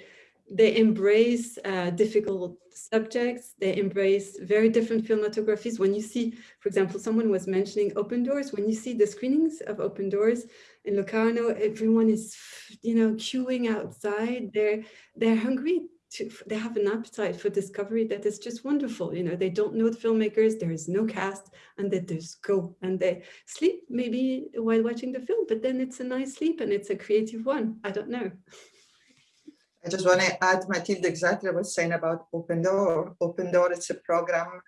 they embrace uh, difficult subjects. They embrace very different filmographies. When you see, for example, someone was mentioning Open Doors. When you see the screenings of Open Doors in Locarno, everyone is, you know, queuing outside. They're they're hungry. To, they have an appetite for discovery that is just wonderful. You know, they don't know the filmmakers. There is no cast, and they just go and they sleep maybe while watching the film. But then it's a nice sleep and it's a creative one. I don't know. I just want to add, Mathilde, exactly what I was saying about Open Door. Open Door is a program,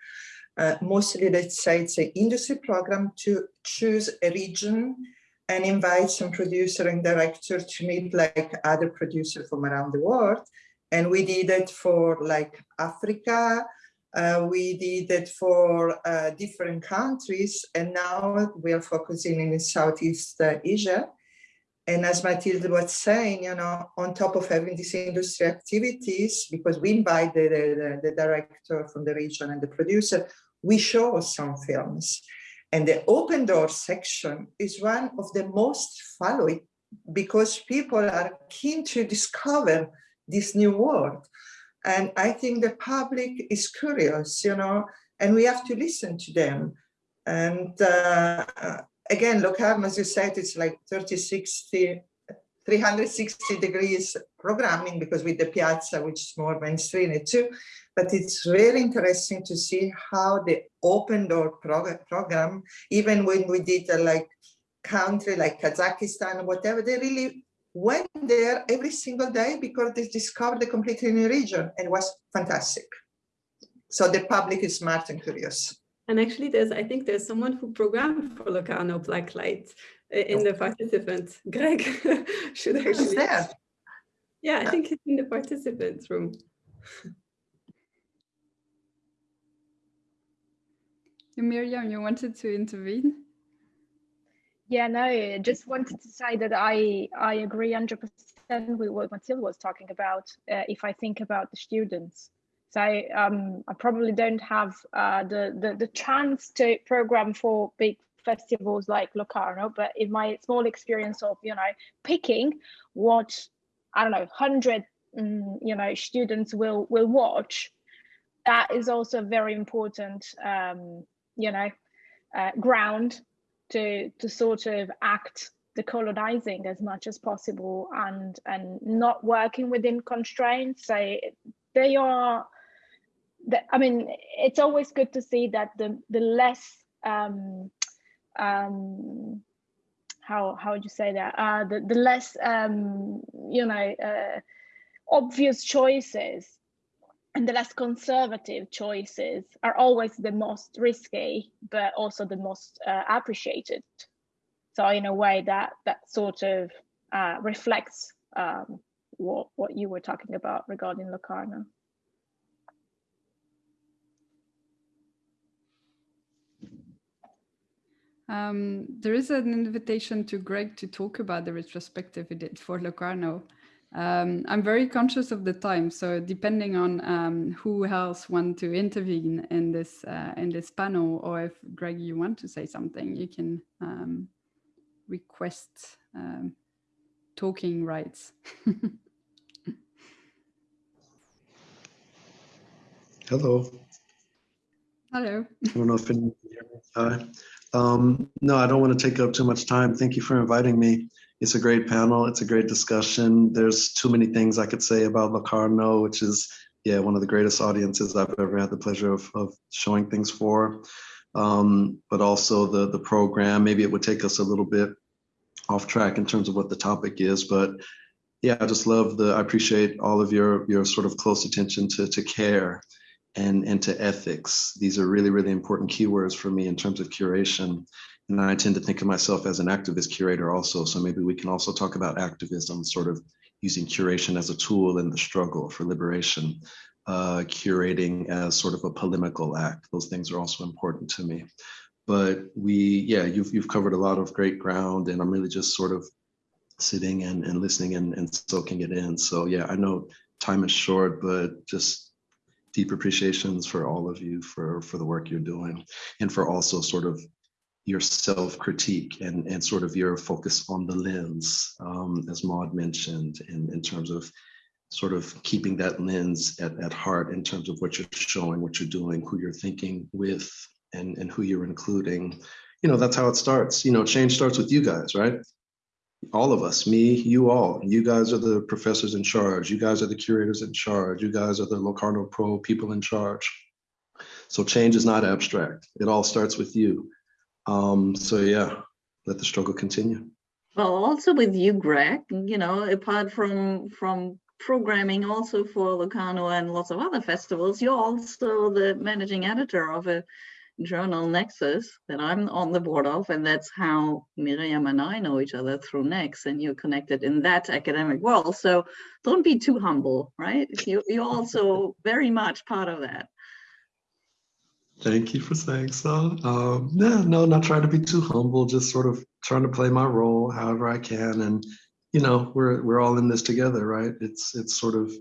uh, mostly let's say it's an industry program to choose a region and invite some producer and director to meet like other producers from around the world. And we did it for like Africa, uh, we did it for uh, different countries, and now we are focusing in Southeast Asia. And as Mathilde was saying, you know, on top of having these industry activities, because we invite the, the, the director from the region and the producer, we show some films. And the open door section is one of the most followed because people are keen to discover this new world. And I think the public is curious, you know, and we have to listen to them. And uh, again, Locarno, as you said, it's like 30, 60, 360 degrees programming because with the piazza, which is more mainstream too, but it's really interesting to see how the open door prog program, even when we did a like country like Kazakhstan, or whatever, they really went there every single day because they discovered a completely new region and was fantastic. So the public is smart and curious. And actually, there's I think there's someone who programmed for Locarno Blacklight uh, in the participants. Greg should actually. there? Yeah, I think it's in the participants room. Miriam, you wanted to intervene? Yeah, no, I just wanted to say that I I agree 100% with what Mathilde was talking about. Uh, if I think about the students, so um, I probably don't have uh, the, the, the chance to program for big festivals like Locarno, but in my small experience of you know picking what I don't know hundred um, you know students will will watch, that is also very important um, you know uh, ground to to sort of act decolonizing as much as possible and and not working within constraints. So they are that I mean, it's always good to see that the the less um, um, how how would you say that uh, the the less um, you know uh, obvious choices and the less conservative choices are always the most risky, but also the most uh, appreciated. So in a way that that sort of uh, reflects um, what what you were talking about regarding Locarno. Um, there is an invitation to Greg to talk about the retrospective he did for Locarno. Um, I'm very conscious of the time, so depending on um, who else want to intervene in this uh, in this panel, or if Greg you want to say something, you can um, request um, talking rights. Hello. Hello. I don't know if anyone can hear me. Hi. Um, no, I don't want to take up too much time. Thank you for inviting me. It's a great panel. It's a great discussion. There's too many things I could say about Locarno, which is, yeah, one of the greatest audiences I've ever had the pleasure of, of showing things for. Um, but also the, the program, maybe it would take us a little bit off track in terms of what the topic is, but yeah, I just love the, I appreciate all of your, your sort of close attention to, to care and, and to ethics. These are really, really important keywords for me in terms of curation. And I tend to think of myself as an activist curator also. So maybe we can also talk about activism, sort of using curation as a tool in the struggle for liberation, uh, curating as sort of a polemical act. Those things are also important to me. But we, yeah, you've, you've covered a lot of great ground and I'm really just sort of sitting and, and listening and, and soaking it in. So yeah, I know time is short, but just deep appreciations for all of you for, for the work you're doing and for also sort of your self-critique and, and sort of your focus on the lens, um, as Maud mentioned, in, in terms of sort of keeping that lens at, at heart in terms of what you're showing, what you're doing, who you're thinking with, and, and who you're including. You know, that's how it starts. You know, change starts with you guys, right? all of us, me, you all, you guys are the professors in charge. You guys are the curators in charge. You guys are the Locarno Pro people in charge. So change is not abstract. It all starts with you. Um, so yeah, let the struggle continue. Well, also with you, Greg, you know, apart from from programming also for Locarno and lots of other festivals, you're also the managing editor of a journal NECSUS that I'm on the board of, and that's how Miriam and I know each other through NECS, and you're connected in that academic world. So don't be too humble, right? You, you're also very much part of that. Thank you for saying so. Um, yeah, no, not trying to be too humble, just sort of trying to play my role however I can. And, you know, we're, we're all in this together, right? It's, it's sort of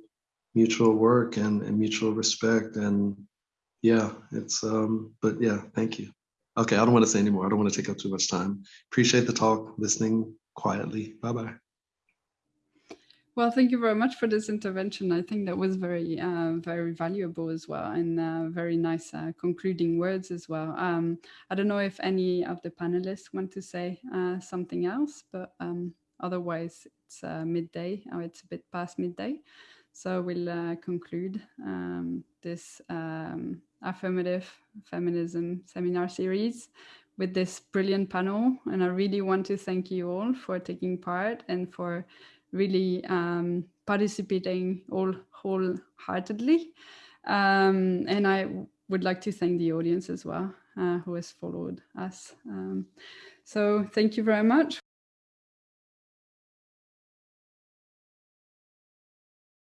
mutual work and, and mutual respect and yeah, it's, um, but yeah, thank you. Okay, I don't want to say anymore. I don't want to take up too much time. Appreciate the talk, listening quietly. Bye-bye. Well, thank you very much for this intervention. I think that was very, uh, very valuable as well and uh, very nice uh, concluding words as well. Um, I don't know if any of the panelists want to say uh, something else, but um, otherwise it's uh, midday or it's a bit past midday. So we'll uh, conclude um, this um, affirmative feminism seminar series with this brilliant panel. And I really want to thank you all for taking part and for really um, participating all wholeheartedly. Um, and I would like to thank the audience as well, uh, who has followed us. Um, so thank you very much.